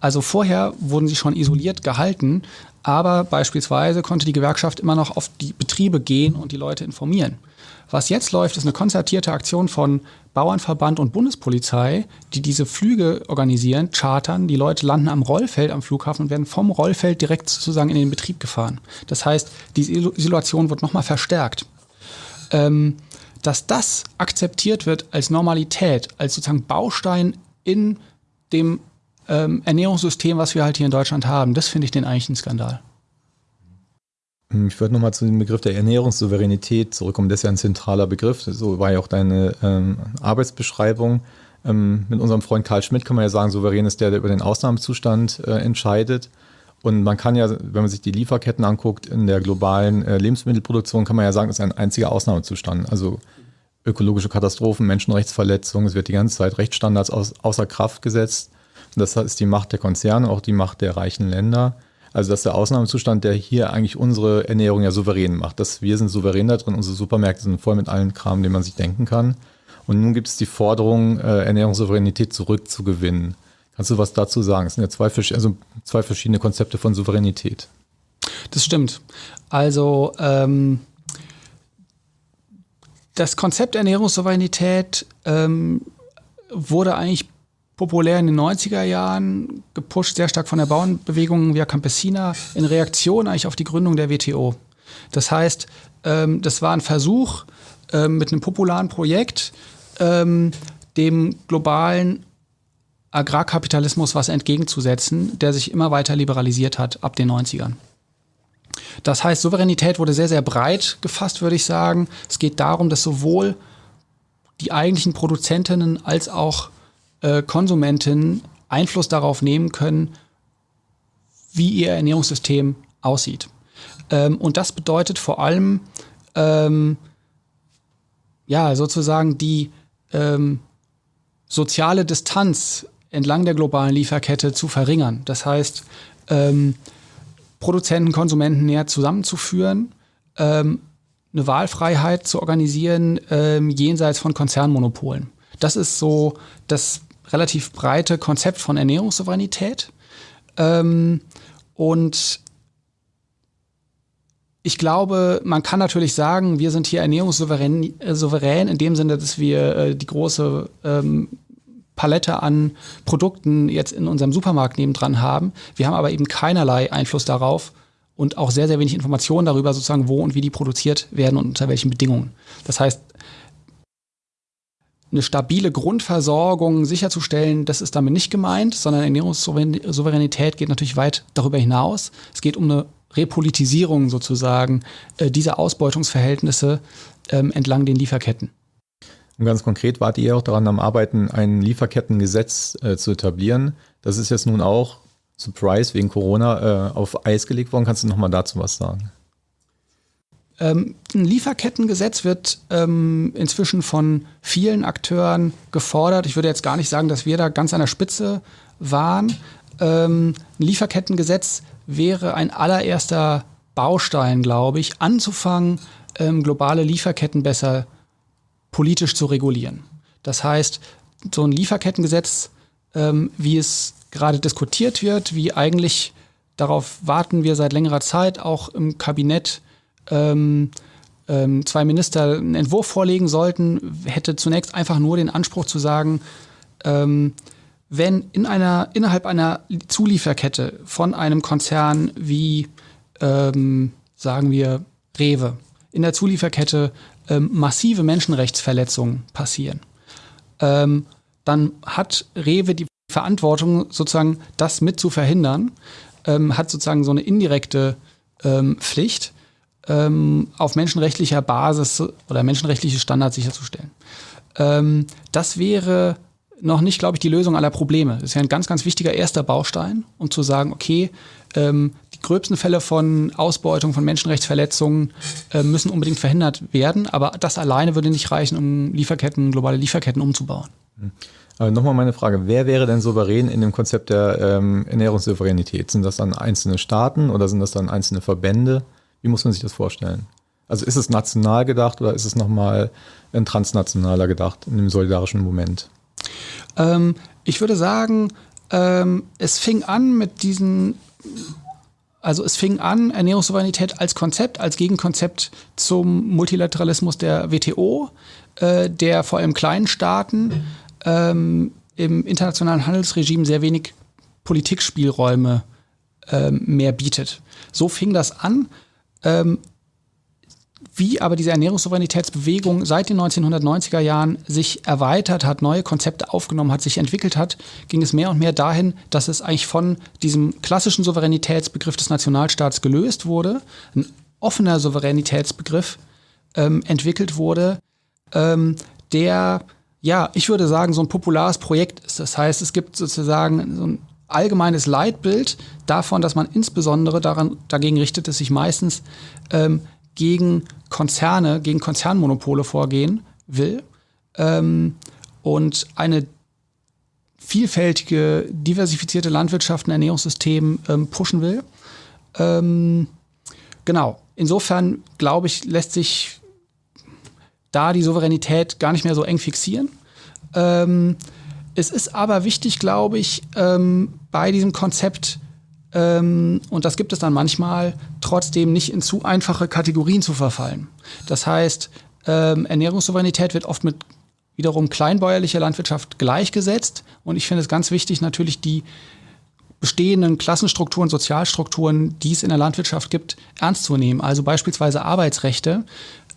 Also vorher wurden sie schon isoliert gehalten, aber beispielsweise konnte die Gewerkschaft immer noch auf die Betriebe gehen und die Leute informieren. Was jetzt läuft, ist eine konzertierte Aktion von Bauernverband und Bundespolizei, die diese Flüge organisieren, chartern. Die Leute landen am Rollfeld am Flughafen und werden vom Rollfeld direkt sozusagen in den Betrieb gefahren. Das heißt, diese Isolation wird nochmal verstärkt. Ähm, dass das akzeptiert wird als Normalität, als sozusagen Baustein in dem ähm, Ernährungssystem, was wir halt hier in Deutschland haben, das finde ich den eigentlich ein Skandal. Hm, ich würde nochmal zu dem Begriff der Ernährungssouveränität zurückkommen. Das ist ja ein zentraler Begriff. So war ja auch deine ähm, Arbeitsbeschreibung. Ähm, mit unserem Freund Karl Schmidt kann man ja sagen, souverän ist der, der über den Ausnahmezustand äh, entscheidet. Und man kann ja, wenn man sich die Lieferketten anguckt, in der globalen äh, Lebensmittelproduktion, kann man ja sagen, das ist ein einziger Ausnahmezustand. Also ökologische Katastrophen, Menschenrechtsverletzungen, es wird die ganze Zeit Rechtsstandards außer Kraft gesetzt. Und das ist die Macht der Konzerne, auch die Macht der reichen Länder. Also das ist der Ausnahmezustand, der hier eigentlich unsere Ernährung ja souverän macht. Dass wir sind souverän da drin, unsere Supermärkte sind voll mit allen Kram, den man sich denken kann. Und nun gibt es die Forderung, äh, Ernährungssouveränität zurückzugewinnen. Kannst du was dazu sagen? Es sind ja zwei, also zwei verschiedene Konzepte von Souveränität. Das stimmt. Also ähm, das Konzept Ernährungssouveränität ähm, wurde eigentlich populär in den 90er Jahren, gepusht sehr stark von der Bauernbewegung Via Campesina, in Reaktion eigentlich auf die Gründung der WTO. Das heißt, ähm, das war ein Versuch ähm, mit einem popularen Projekt, ähm, dem globalen Agrarkapitalismus was entgegenzusetzen, der sich immer weiter liberalisiert hat ab den 90ern. Das heißt, Souveränität wurde sehr, sehr breit gefasst, würde ich sagen. Es geht darum, dass sowohl die eigentlichen Produzentinnen als auch äh, Konsumentinnen Einfluss darauf nehmen können, wie ihr Ernährungssystem aussieht. Ähm, und das bedeutet vor allem, ähm, ja, sozusagen die ähm, soziale Distanz entlang der globalen Lieferkette zu verringern. Das heißt, ähm, Produzenten, Konsumenten näher zusammenzuführen, ähm, eine Wahlfreiheit zu organisieren ähm, jenseits von Konzernmonopolen. Das ist so das relativ breite Konzept von Ernährungssouveränität. Ähm, und ich glaube, man kann natürlich sagen, wir sind hier ernährungssouverän äh, souverän in dem Sinne, dass wir äh, die große ähm, Palette an Produkten jetzt in unserem Supermarkt nebendran haben. Wir haben aber eben keinerlei Einfluss darauf und auch sehr, sehr wenig Informationen darüber, sozusagen, wo und wie die produziert werden und unter welchen Bedingungen. Das heißt, eine stabile Grundversorgung sicherzustellen, das ist damit nicht gemeint, sondern Ernährungssouveränität geht natürlich weit darüber hinaus. Es geht um eine Repolitisierung sozusagen äh, dieser Ausbeutungsverhältnisse ähm, entlang den Lieferketten. Und ganz konkret wart ihr auch daran am Arbeiten, ein Lieferkettengesetz äh, zu etablieren. Das ist jetzt nun auch, Surprise, wegen Corona äh, auf Eis gelegt worden. Kannst du nochmal dazu was sagen? Ähm, ein Lieferkettengesetz wird ähm, inzwischen von vielen Akteuren gefordert. Ich würde jetzt gar nicht sagen, dass wir da ganz an der Spitze waren. Ähm, ein Lieferkettengesetz wäre ein allererster Baustein, glaube ich, anzufangen, ähm, globale Lieferketten besser politisch zu regulieren. Das heißt, so ein Lieferkettengesetz, ähm, wie es gerade diskutiert wird, wie eigentlich darauf warten wir seit längerer Zeit auch im Kabinett ähm, ähm, zwei Minister einen Entwurf vorlegen sollten, hätte zunächst einfach nur den Anspruch zu sagen, ähm, wenn in einer, innerhalb einer Zulieferkette von einem Konzern wie, ähm, sagen wir, Rewe, in der Zulieferkette ähm, massive Menschenrechtsverletzungen passieren, ähm, dann hat Rewe die Verantwortung, sozusagen das mit zu verhindern, ähm, hat sozusagen so eine indirekte ähm, Pflicht, ähm, auf menschenrechtlicher Basis oder menschenrechtliche Standards sicherzustellen. Ähm, das wäre noch nicht, glaube ich, die Lösung aller Probleme. Das ist ja ein ganz, ganz wichtiger erster Baustein, um zu sagen, okay, ähm, gröbsten Fälle von Ausbeutung, von Menschenrechtsverletzungen äh, müssen unbedingt verhindert werden, aber das alleine würde nicht reichen, um Lieferketten, globale Lieferketten umzubauen. Mhm. Aber nochmal meine Frage, wer wäre denn souverän in dem Konzept der ähm, Ernährungssouveränität? Sind das dann einzelne Staaten oder sind das dann einzelne Verbände? Wie muss man sich das vorstellen? Also ist es national gedacht oder ist es nochmal ein transnationaler gedacht in dem solidarischen Moment? Ähm, ich würde sagen, ähm, es fing an mit diesen, also es fing an, Ernährungssouveränität als Konzept, als Gegenkonzept zum Multilateralismus der WTO, äh, der vor allem kleinen Staaten ähm, im internationalen Handelsregime sehr wenig Politikspielräume ähm, mehr bietet. So fing das an. Ähm, wie aber diese Ernährungssouveränitätsbewegung seit den 1990er Jahren sich erweitert hat, neue Konzepte aufgenommen hat, sich entwickelt hat, ging es mehr und mehr dahin, dass es eigentlich von diesem klassischen Souveränitätsbegriff des Nationalstaats gelöst wurde, ein offener Souveränitätsbegriff ähm, entwickelt wurde, ähm, der, ja, ich würde sagen, so ein populares Projekt ist. Das heißt, es gibt sozusagen so ein allgemeines Leitbild davon, dass man insbesondere daran, dagegen richtet, dass sich meistens ähm, gegen Konzerne, gegen Konzernmonopole vorgehen will ähm, und eine vielfältige, diversifizierte Landwirtschaft und Ernährungssystem ähm, pushen will. Ähm, genau. Insofern glaube ich, lässt sich da die Souveränität gar nicht mehr so eng fixieren. Ähm, es ist aber wichtig, glaube ich, ähm, bei diesem Konzept, und das gibt es dann manchmal, trotzdem nicht in zu einfache Kategorien zu verfallen. Das heißt, ähm, Ernährungssouveränität wird oft mit wiederum kleinbäuerlicher Landwirtschaft gleichgesetzt. Und ich finde es ganz wichtig, natürlich die bestehenden Klassenstrukturen, Sozialstrukturen, die es in der Landwirtschaft gibt, ernst zu nehmen. Also beispielsweise Arbeitsrechte,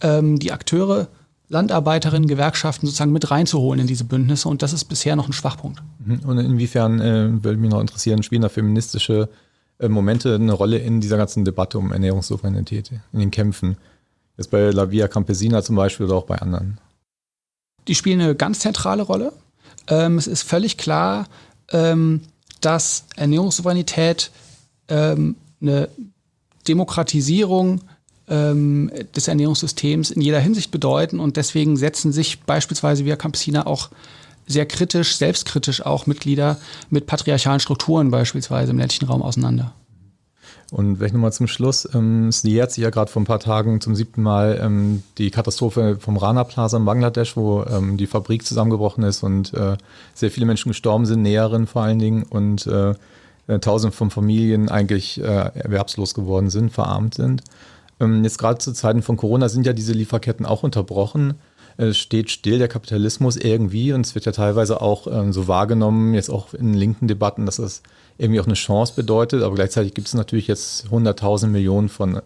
ähm, die Akteure, Landarbeiterinnen, Gewerkschaften sozusagen mit reinzuholen in diese Bündnisse. Und das ist bisher noch ein Schwachpunkt. Mhm. Und inwiefern, äh, würde mich noch interessieren, spielen da feministische äh, Momente eine Rolle in dieser ganzen Debatte um Ernährungssouveränität, in den Kämpfen? Jetzt bei La Via Campesina zum Beispiel oder auch bei anderen? Die spielen eine ganz zentrale Rolle. Ähm, es ist völlig klar, ähm, dass Ernährungssouveränität ähm, eine Demokratisierung ähm, des Ernährungssystems in jeder Hinsicht bedeuten und deswegen setzen sich beispielsweise Via Campesina auch sehr kritisch, selbstkritisch auch Mitglieder mit patriarchalen Strukturen beispielsweise im ländlichen Raum auseinander. Und vielleicht nochmal zum Schluss, ähm, es nähert sich ja gerade vor ein paar Tagen zum siebten Mal ähm, die Katastrophe vom Rana Plaza in Bangladesch, wo ähm, die Fabrik zusammengebrochen ist und äh, sehr viele Menschen gestorben sind, Näherinnen vor allen Dingen und äh, äh, tausende von Familien eigentlich äh, erwerbslos geworden sind, verarmt sind. Ähm, jetzt gerade zu Zeiten von Corona sind ja diese Lieferketten auch unterbrochen. Es steht still der Kapitalismus irgendwie und es wird ja teilweise auch ähm, so wahrgenommen, jetzt auch in linken Debatten, dass das irgendwie auch eine Chance bedeutet. Aber gleichzeitig gibt es natürlich jetzt 100.000 Millionen von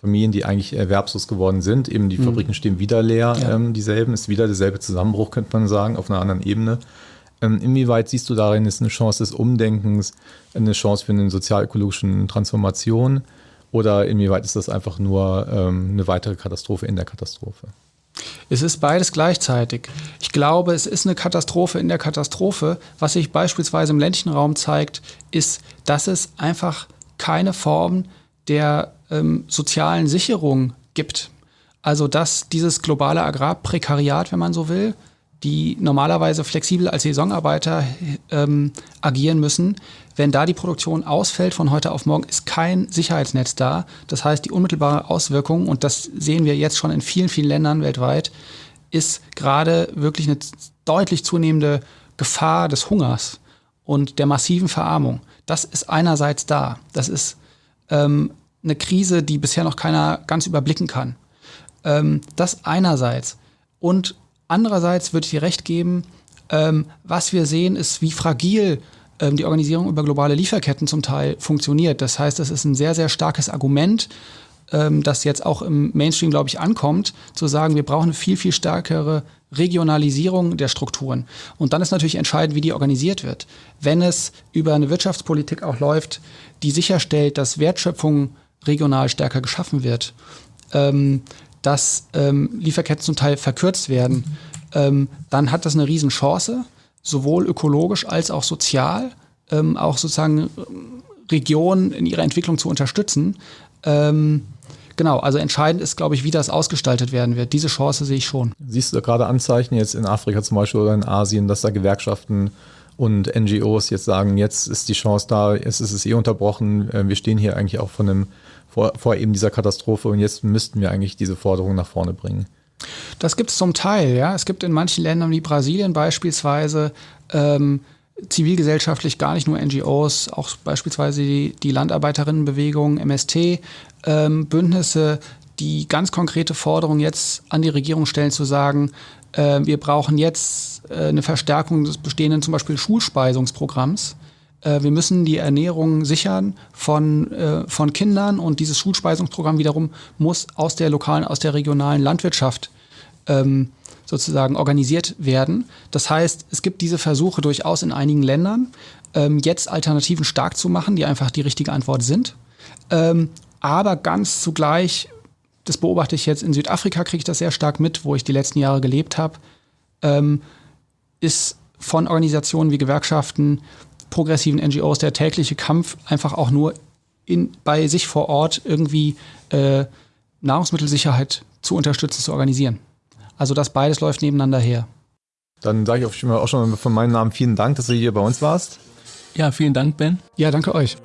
Familien, die eigentlich erwerbslos geworden sind. Eben die mhm. Fabriken stehen wieder leer, ja. ähm, dieselben, ist wieder derselbe Zusammenbruch, könnte man sagen, auf einer anderen Ebene. Ähm, inwieweit siehst du darin ist eine Chance des Umdenkens, eine Chance für eine sozial-ökologischen Transformation? Oder inwieweit ist das einfach nur ähm, eine weitere Katastrophe in der Katastrophe? Es ist beides gleichzeitig. Ich glaube, es ist eine Katastrophe in der Katastrophe. Was sich beispielsweise im ländlichen Raum zeigt, ist, dass es einfach keine Form der ähm, sozialen Sicherung gibt. Also dass dieses globale Agrarprekariat, wenn man so will, die normalerweise flexibel als Saisonarbeiter ähm, agieren müssen. Wenn da die Produktion ausfällt von heute auf morgen, ist kein Sicherheitsnetz da. Das heißt, die unmittelbare Auswirkung, und das sehen wir jetzt schon in vielen, vielen Ländern weltweit, ist gerade wirklich eine deutlich zunehmende Gefahr des Hungers und der massiven Verarmung. Das ist einerseits da. Das ist ähm, eine Krise, die bisher noch keiner ganz überblicken kann. Ähm, das einerseits. Und Andererseits würde ich dir recht geben, ähm, was wir sehen, ist, wie fragil ähm, die Organisierung über globale Lieferketten zum Teil funktioniert. Das heißt, das ist ein sehr, sehr starkes Argument, ähm, das jetzt auch im Mainstream, glaube ich, ankommt, zu sagen, wir brauchen eine viel, viel stärkere Regionalisierung der Strukturen. Und dann ist natürlich entscheidend, wie die organisiert wird. Wenn es über eine Wirtschaftspolitik auch läuft, die sicherstellt, dass Wertschöpfung regional stärker geschaffen wird, ähm, dass ähm, Lieferketten zum Teil verkürzt werden, ähm, dann hat das eine Riesenchance, sowohl ökologisch als auch sozial, ähm, auch sozusagen ähm, Regionen in ihrer Entwicklung zu unterstützen. Ähm, genau, also entscheidend ist, glaube ich, wie das ausgestaltet werden wird. Diese Chance sehe ich schon. Siehst du gerade Anzeichen jetzt in Afrika zum Beispiel oder in Asien, dass da Gewerkschaften und NGOs jetzt sagen, jetzt ist die Chance da, jetzt ist es eh unterbrochen, äh, wir stehen hier eigentlich auch von einem vor, vor eben dieser Katastrophe und jetzt müssten wir eigentlich diese Forderung nach vorne bringen. Das gibt es zum Teil, ja. Es gibt in manchen Ländern wie Brasilien beispielsweise ähm, zivilgesellschaftlich gar nicht nur NGOs, auch beispielsweise die, die Landarbeiterinnenbewegung, MST, ähm, Bündnisse, die ganz konkrete Forderungen jetzt an die Regierung stellen, zu sagen, äh, wir brauchen jetzt äh, eine Verstärkung des bestehenden zum Beispiel Schulspeisungsprogramms wir müssen die Ernährung sichern von, äh, von Kindern und dieses Schulspeisungsprogramm wiederum muss aus der lokalen, aus der regionalen Landwirtschaft ähm, sozusagen organisiert werden. Das heißt, es gibt diese Versuche durchaus in einigen Ländern, ähm, jetzt Alternativen stark zu machen, die einfach die richtige Antwort sind. Ähm, aber ganz zugleich das beobachte ich jetzt in Südafrika, kriege ich das sehr stark mit, wo ich die letzten Jahre gelebt habe, ähm, ist von Organisationen wie Gewerkschaften, progressiven NGOs der tägliche Kampf einfach auch nur in, bei sich vor Ort irgendwie äh, Nahrungsmittelsicherheit zu unterstützen, zu organisieren. Also das beides läuft nebeneinander her. Dann sage ich auch schon von meinem Namen vielen Dank, dass du hier bei uns warst. Ja, vielen Dank, Ben. Ja, danke euch.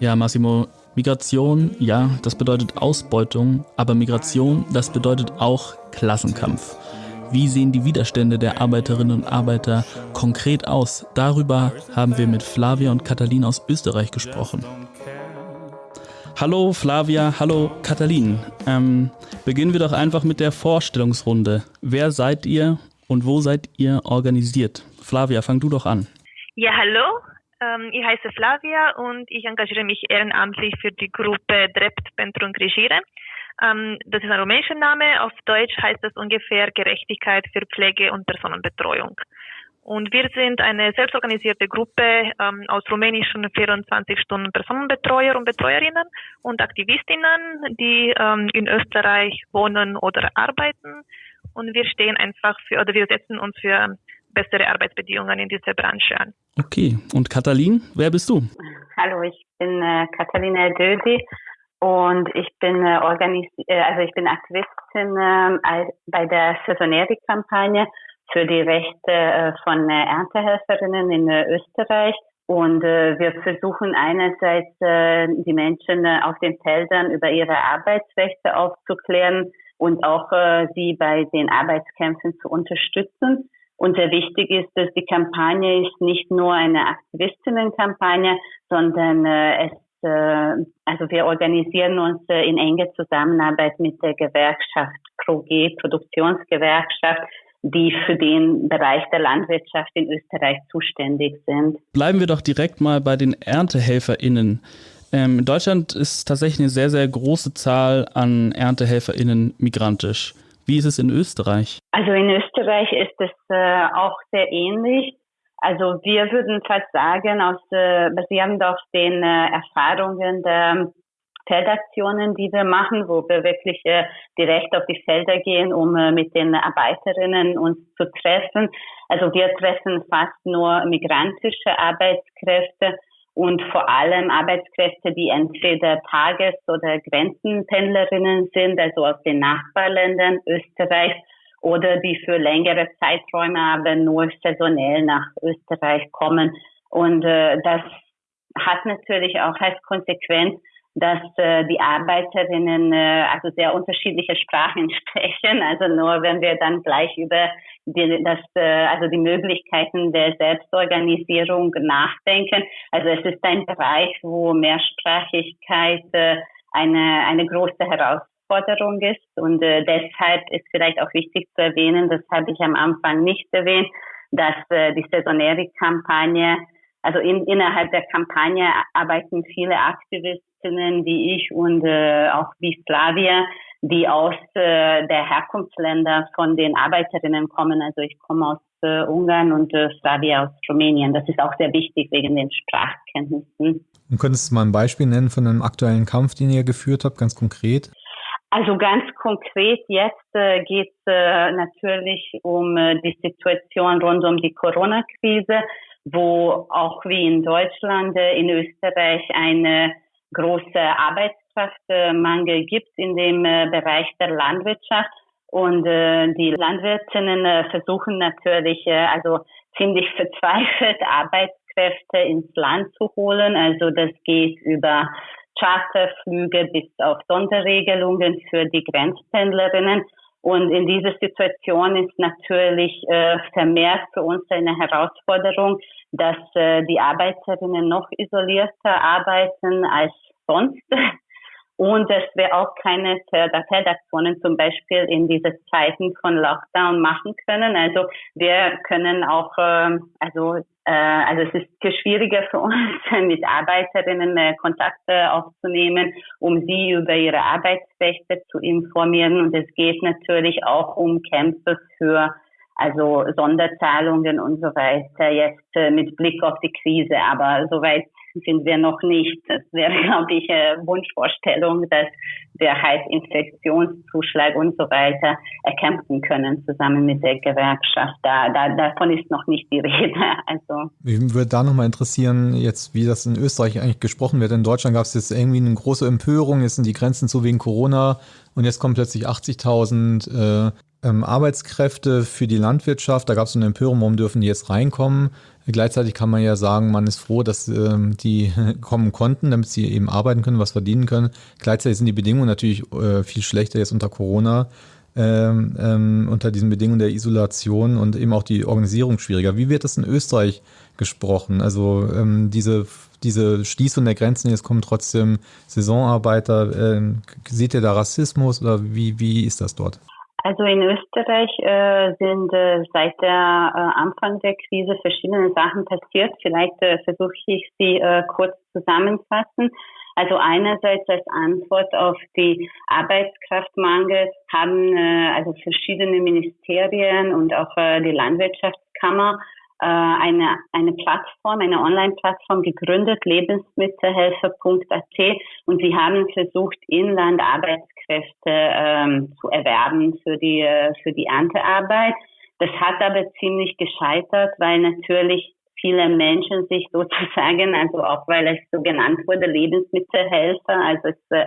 Ja, Massimo, Migration, ja, das bedeutet Ausbeutung, aber Migration, das bedeutet auch Klassenkampf. Wie sehen die Widerstände der Arbeiterinnen und Arbeiter konkret aus? Darüber haben wir mit Flavia und Katalin aus Österreich gesprochen. Hallo Flavia, hallo Katalin. Ähm, beginnen wir doch einfach mit der Vorstellungsrunde. Wer seid ihr und wo seid ihr organisiert? Flavia, fang du doch an. Ja, hallo. Ähm, ich heiße Flavia und ich engagiere mich ehrenamtlich für die Gruppe Drept Pentru Grigire. Ähm, das ist ein rumänischer Name. Auf Deutsch heißt das ungefähr Gerechtigkeit für Pflege und Personenbetreuung. Und wir sind eine selbstorganisierte Gruppe ähm, aus rumänischen 24 Stunden Personenbetreuer und Betreuerinnen und Aktivistinnen, die ähm, in Österreich wohnen oder arbeiten. Und wir stehen einfach für, oder wir setzen uns für bessere Arbeitsbedingungen in dieser Branche an. Okay, und Katalin, wer bist du? Hallo, ich bin äh, Katalina Dödi und ich bin äh, organisi äh, also ich bin Aktivistin äh, bei der Saisoneri-Kampagne für die Rechte äh, von äh, Erntehelferinnen in äh, Österreich. Und äh, wir versuchen einerseits äh, die Menschen auf den Feldern über ihre Arbeitsrechte aufzuklären und auch äh, sie bei den Arbeitskämpfen zu unterstützen. Und sehr wichtig ist, dass die Kampagne ist nicht nur eine Aktivistinnenkampagne, sondern äh, es also wir organisieren uns äh, in enger Zusammenarbeit mit der Gewerkschaft ProG, Produktionsgewerkschaft, die für den Bereich der Landwirtschaft in Österreich zuständig sind. Bleiben wir doch direkt mal bei den ErntehelferInnen. Ähm, in Deutschland ist tatsächlich eine sehr, sehr große Zahl an ErntehelferInnen migrantisch. Wie ist es in Österreich? Also in Österreich ist es äh, auch sehr ähnlich. Also wir würden fast sagen, aus, äh, basierend auf den äh, Erfahrungen der Feldaktionen, die wir machen, wo wir wirklich äh, direkt auf die Felder gehen, um äh, mit den Arbeiterinnen uns zu treffen. Also wir treffen fast nur migrantische Arbeitskräfte und vor allem Arbeitskräfte, die entweder Tages- oder Grenzenpendlerinnen sind, also aus den Nachbarländern Österreich oder die für längere Zeiträume aber nur saisonell nach Österreich kommen. Und äh, das hat natürlich auch als Konsequenz, dass äh, die Arbeiterinnen äh, also sehr unterschiedliche Sprachen sprechen. Also nur wenn wir dann gleich über die, das, äh, also die Möglichkeiten der Selbstorganisierung nachdenken. Also es ist ein Bereich, wo Mehrsprachigkeit äh, eine, eine große Herausforderung ist. Und äh, deshalb ist vielleicht auch wichtig zu erwähnen, das habe ich am Anfang nicht erwähnt, dass äh, die Saisonäre-Kampagne also in, innerhalb der Kampagne arbeiten viele Aktivistinnen wie ich und äh, auch wie Slavia, die aus äh, der Herkunftsländer von den Arbeiterinnen kommen. Also ich komme aus äh, Ungarn und äh, Slavia aus Rumänien. Das ist auch sehr wichtig wegen den Sprachkenntnissen. Und könntest du mal ein Beispiel nennen von einem aktuellen Kampf, den ihr geführt habt, ganz konkret? Also ganz konkret jetzt äh, geht es äh, natürlich um äh, die Situation rund um die Corona-Krise wo auch wie in Deutschland, äh, in Österreich eine große Arbeitskraftmangel gibt in dem äh, Bereich der Landwirtschaft. Und äh, die Landwirtinnen versuchen natürlich, also ziemlich verzweifelt Arbeitskräfte ins Land zu holen. Also das geht über Charterflüge bis auf Sonderregelungen für die Grenzpendlerinnen. Und in dieser Situation ist natürlich äh, vermehrt für uns eine Herausforderung, dass äh, die Arbeiterinnen noch isolierter arbeiten als sonst und dass wir auch keine Feldaktionen zum Beispiel in diese Zeiten von Lockdown machen können. Also wir können auch, äh, also äh, also es ist schwieriger für uns, mit Arbeiterinnen äh, Kontakte aufzunehmen, um sie über ihre Arbeitsrechte zu informieren. Und es geht natürlich auch um Kämpfe für also Sonderzahlungen und so weiter jetzt äh, mit Blick auf die Krise. Aber soweit sind wir noch nicht. Das wäre, glaube ich, eine Wunschvorstellung, dass wir halt Infektionszuschlag und so weiter erkämpfen können, zusammen mit der Gewerkschaft. Da, da, davon ist noch nicht die Rede. Also. Mich würde da nochmal interessieren, jetzt, wie das in Österreich eigentlich gesprochen wird. In Deutschland gab es jetzt irgendwie eine große Empörung, jetzt sind die Grenzen zu wegen Corona und jetzt kommen plötzlich 80.000 äh, ähm, Arbeitskräfte für die Landwirtschaft. Da gab es so eine Empörung, warum dürfen die jetzt reinkommen? Gleichzeitig kann man ja sagen, man ist froh, dass ähm, die kommen konnten, damit sie eben arbeiten können, was verdienen können. Gleichzeitig sind die Bedingungen natürlich äh, viel schlechter jetzt unter Corona, ähm, ähm, unter diesen Bedingungen der Isolation und eben auch die Organisierung schwieriger. Wie wird das in Österreich gesprochen? Also ähm, diese, diese Schließung der Grenzen, jetzt kommen trotzdem Saisonarbeiter. Ähm, seht ihr da Rassismus oder wie, wie ist das dort? Also in Österreich äh, sind äh, seit der äh, Anfang der Krise verschiedene Sachen passiert. Vielleicht äh, versuche ich sie äh, kurz zusammenfassen. Also einerseits als Antwort auf die Arbeitskraftmangel haben äh, also verschiedene Ministerien und auch die Landwirtschaftskammer eine, eine Plattform, eine Online-Plattform gegründet, lebensmittelhelfer.at und sie haben versucht, Inland Arbeitskräfte ähm, zu erwerben für die, äh, für die Erntearbeit. Das hat aber ziemlich gescheitert, weil natürlich viele Menschen sich sozusagen, also auch weil es so genannt wurde, Lebensmittelhelfer, also es, äh,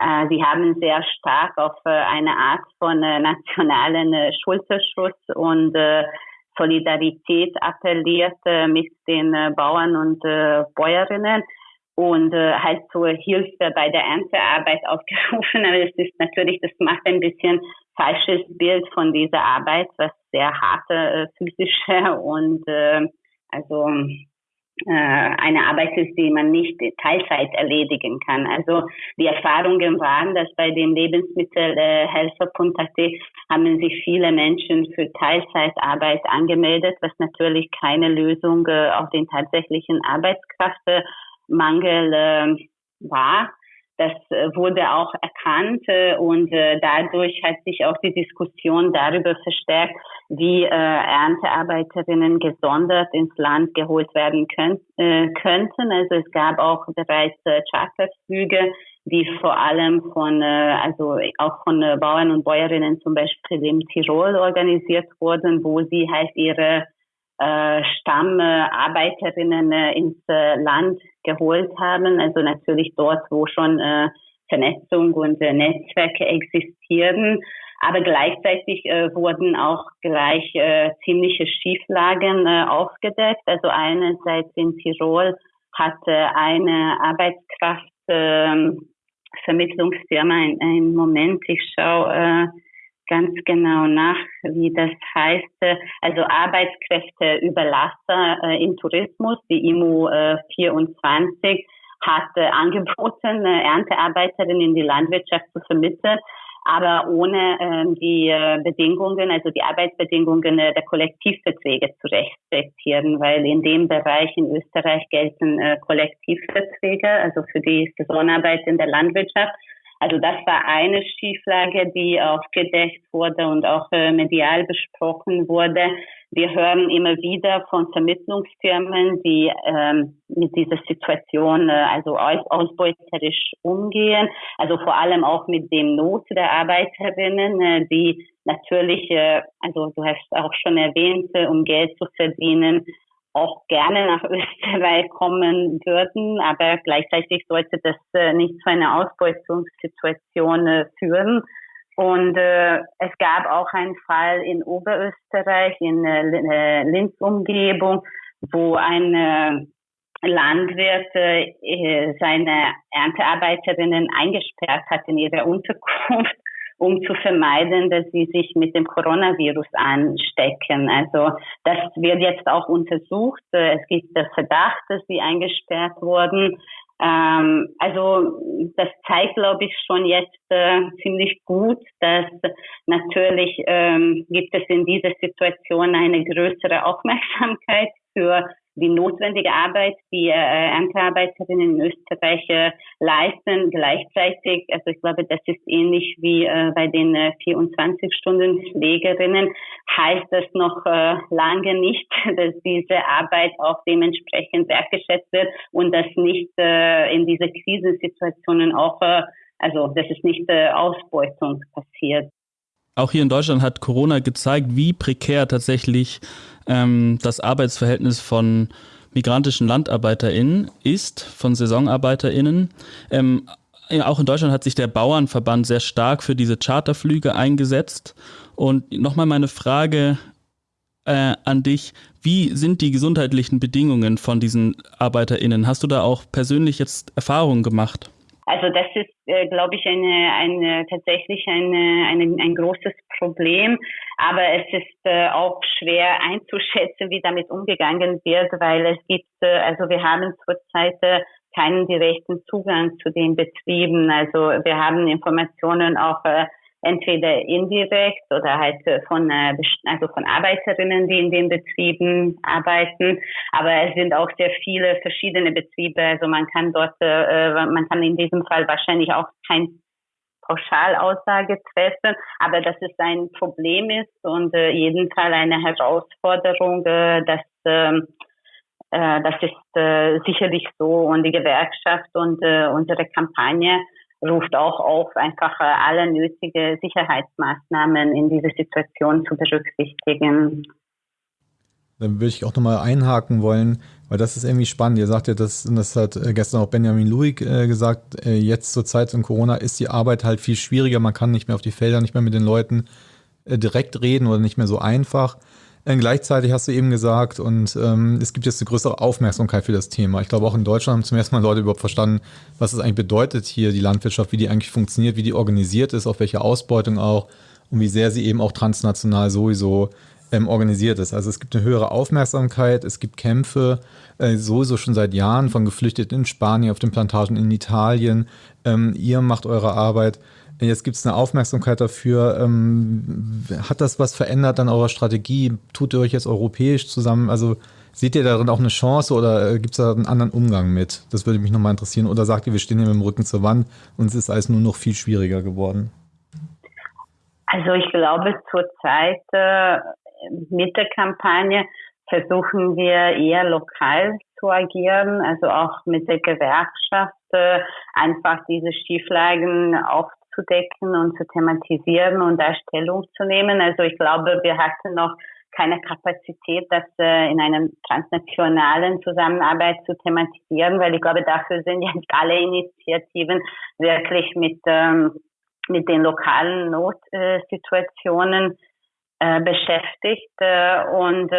äh sie haben sehr stark auf äh, eine Art von äh, nationalen äh, Schulterschutz und äh, Solidarität appelliert äh, mit den äh, Bauern und äh, Bäuerinnen und halt zur Hilfe bei der Erntearbeit aufgerufen. Aber es ist natürlich, das macht ein bisschen falsches Bild von dieser Arbeit, was sehr harte physische und also eine Arbeit ist, die man nicht Teilzeit erledigen kann. Also die Erfahrungen waren, dass bei dem Lebensmittelhelfer.at haben sich viele Menschen für Teilzeitarbeit angemeldet, was natürlich keine Lösung äh, auf den tatsächlichen Arbeitskraftmangel äh, war. Das äh, wurde auch erkannt äh, und äh, dadurch hat sich auch die Diskussion darüber verstärkt, wie Erntearbeiterinnen gesondert ins Land geholt werden könnten. Also es gab auch bereits Charterflüge, die vor allem von, also auch von Bauern und Bäuerinnen zum Beispiel in Tirol organisiert wurden, wo sie halt ihre äh, Stammarbeiterinnen äh, ins äh, Land geholt haben. Also natürlich dort, wo schon äh, Vernetzung und äh, Netzwerke existieren. Aber gleichzeitig äh, wurden auch gleich äh, ziemliche Schieflagen äh, aufgedeckt. Also einerseits in Tirol hatte eine Arbeitskraft äh, Vermittlungsfirma, ein, Moment, ich schaue äh, ganz genau nach, wie das heißt. Also Arbeitskräfteüberlasser äh, im Tourismus, die IMU äh, 24, hat äh, angeboten, äh, Erntearbeiterinnen in die Landwirtschaft zu vermitteln, aber ohne äh, die äh, Bedingungen, also die Arbeitsbedingungen äh, der Kollektivverträge zu respektieren, weil in dem Bereich in Österreich gelten äh, Kollektivverträge, also für die Saisonarbeit in der Landwirtschaft. Also das war eine Schieflage, die aufgedeckt wurde und auch äh, medial besprochen wurde. Wir hören immer wieder von Vermittlungsfirmen, die ähm, mit dieser Situation äh, also ausbeuterisch umgehen. Also vor allem auch mit dem Not der Arbeiterinnen, äh, die natürlich, äh, also du hast auch schon erwähnt, äh, um Geld zu verdienen, auch gerne nach Österreich kommen würden, aber gleichzeitig sollte das äh, nicht zu einer Ausbeutungssituation äh, führen. Und äh, es gab auch einen Fall in Oberösterreich, in äh, Linz-Umgebung, wo ein äh, Landwirt äh, seine Erntearbeiterinnen eingesperrt hat in ihrer Unterkunft um zu vermeiden, dass sie sich mit dem Coronavirus anstecken. Also das wird jetzt auch untersucht. Es gibt der Verdacht, dass sie eingesperrt wurden. Ähm, also das zeigt, glaube ich, schon jetzt äh, ziemlich gut, dass natürlich ähm, gibt es in dieser Situation eine größere Aufmerksamkeit für die notwendige Arbeit, die äh, Erntearbeiterinnen in Österreich äh, leisten, gleichzeitig, also ich glaube, das ist ähnlich wie äh, bei den äh, 24-Stunden-Pflegerinnen, heißt das noch äh, lange nicht, dass diese Arbeit auch dementsprechend wertgeschätzt wird und dass nicht äh, in diese Krisensituationen auch, äh, also dass es nicht äh, Ausbeutung passiert. Auch hier in Deutschland hat Corona gezeigt, wie prekär tatsächlich ähm, das Arbeitsverhältnis von migrantischen LandarbeiterInnen ist, von SaisonarbeiterInnen. Ähm, auch in Deutschland hat sich der Bauernverband sehr stark für diese Charterflüge eingesetzt. Und nochmal meine Frage äh, an dich. Wie sind die gesundheitlichen Bedingungen von diesen ArbeiterInnen? Hast du da auch persönlich jetzt Erfahrungen gemacht? Also das ist, äh, glaube ich, eine, eine tatsächlich eine, eine, ein großes Problem. Aber es ist äh, auch schwer einzuschätzen, wie damit umgegangen wird, weil es gibt, äh, also wir haben zurzeit äh, keinen direkten Zugang zu den Betrieben. Also wir haben Informationen auch äh, entweder indirekt oder halt äh, von äh, also von Arbeiterinnen, die in den Betrieben arbeiten. Aber es sind auch sehr viele verschiedene Betriebe. Also man kann dort, äh, man kann in diesem Fall wahrscheinlich auch kein Pauschalaussage treffen, aber dass es ein Problem ist und jeden Fall eine Herausforderung, dass äh, das ist sicherlich so und die Gewerkschaft und unsere Kampagne ruft auch auf, einfach äh, alle nötige Sicherheitsmaßnahmen in dieser Situation zu berücksichtigen. Dann würde ich auch nochmal einhaken wollen, weil das ist irgendwie spannend. Ihr sagt ja, das, das hat äh, gestern auch Benjamin Luig äh, gesagt, jetzt zur Zeit von Corona ist die Arbeit halt viel schwieriger. Man kann nicht mehr auf die Felder, nicht mehr mit den Leuten direkt reden oder nicht mehr so einfach. Äh, gleichzeitig hast du eben gesagt, und ähm, es gibt jetzt eine größere Aufmerksamkeit für das Thema. Ich glaube, auch in Deutschland haben zum ersten Mal Leute überhaupt verstanden, was es eigentlich bedeutet hier, die Landwirtschaft, wie die eigentlich funktioniert, wie die organisiert ist, auf welche Ausbeutung auch und wie sehr sie eben auch transnational sowieso ähm, organisiert ist. Also es gibt eine höhere Aufmerksamkeit, es gibt Kämpfe, äh, sowieso schon seit Jahren von Geflüchteten in Spanien, auf den Plantagen in Italien. Ähm, ihr macht eure Arbeit. Jetzt gibt es eine Aufmerksamkeit dafür. Ähm, hat das was verändert an eurer Strategie? Tut ihr euch jetzt europäisch zusammen? Also seht ihr darin auch eine Chance oder äh, gibt es da einen anderen Umgang mit? Das würde mich nochmal interessieren. Oder sagt ihr, wir stehen hier mit dem Rücken zur Wand und es ist alles nur noch viel schwieriger geworden? Also ich glaube zurzeit äh, mit der Kampagne versuchen wir eher lokal zu agieren, also auch mit der Gewerkschaft äh, einfach diese Schieflagen auf aufzudecken und zu thematisieren und da Stellung zu nehmen. Also ich glaube, wir hatten noch keine Kapazität, das äh, in einer transnationalen Zusammenarbeit zu thematisieren, weil ich glaube, dafür sind jetzt alle Initiativen wirklich mit, ähm, mit den lokalen Notsituationen äh, beschäftigt. Äh, und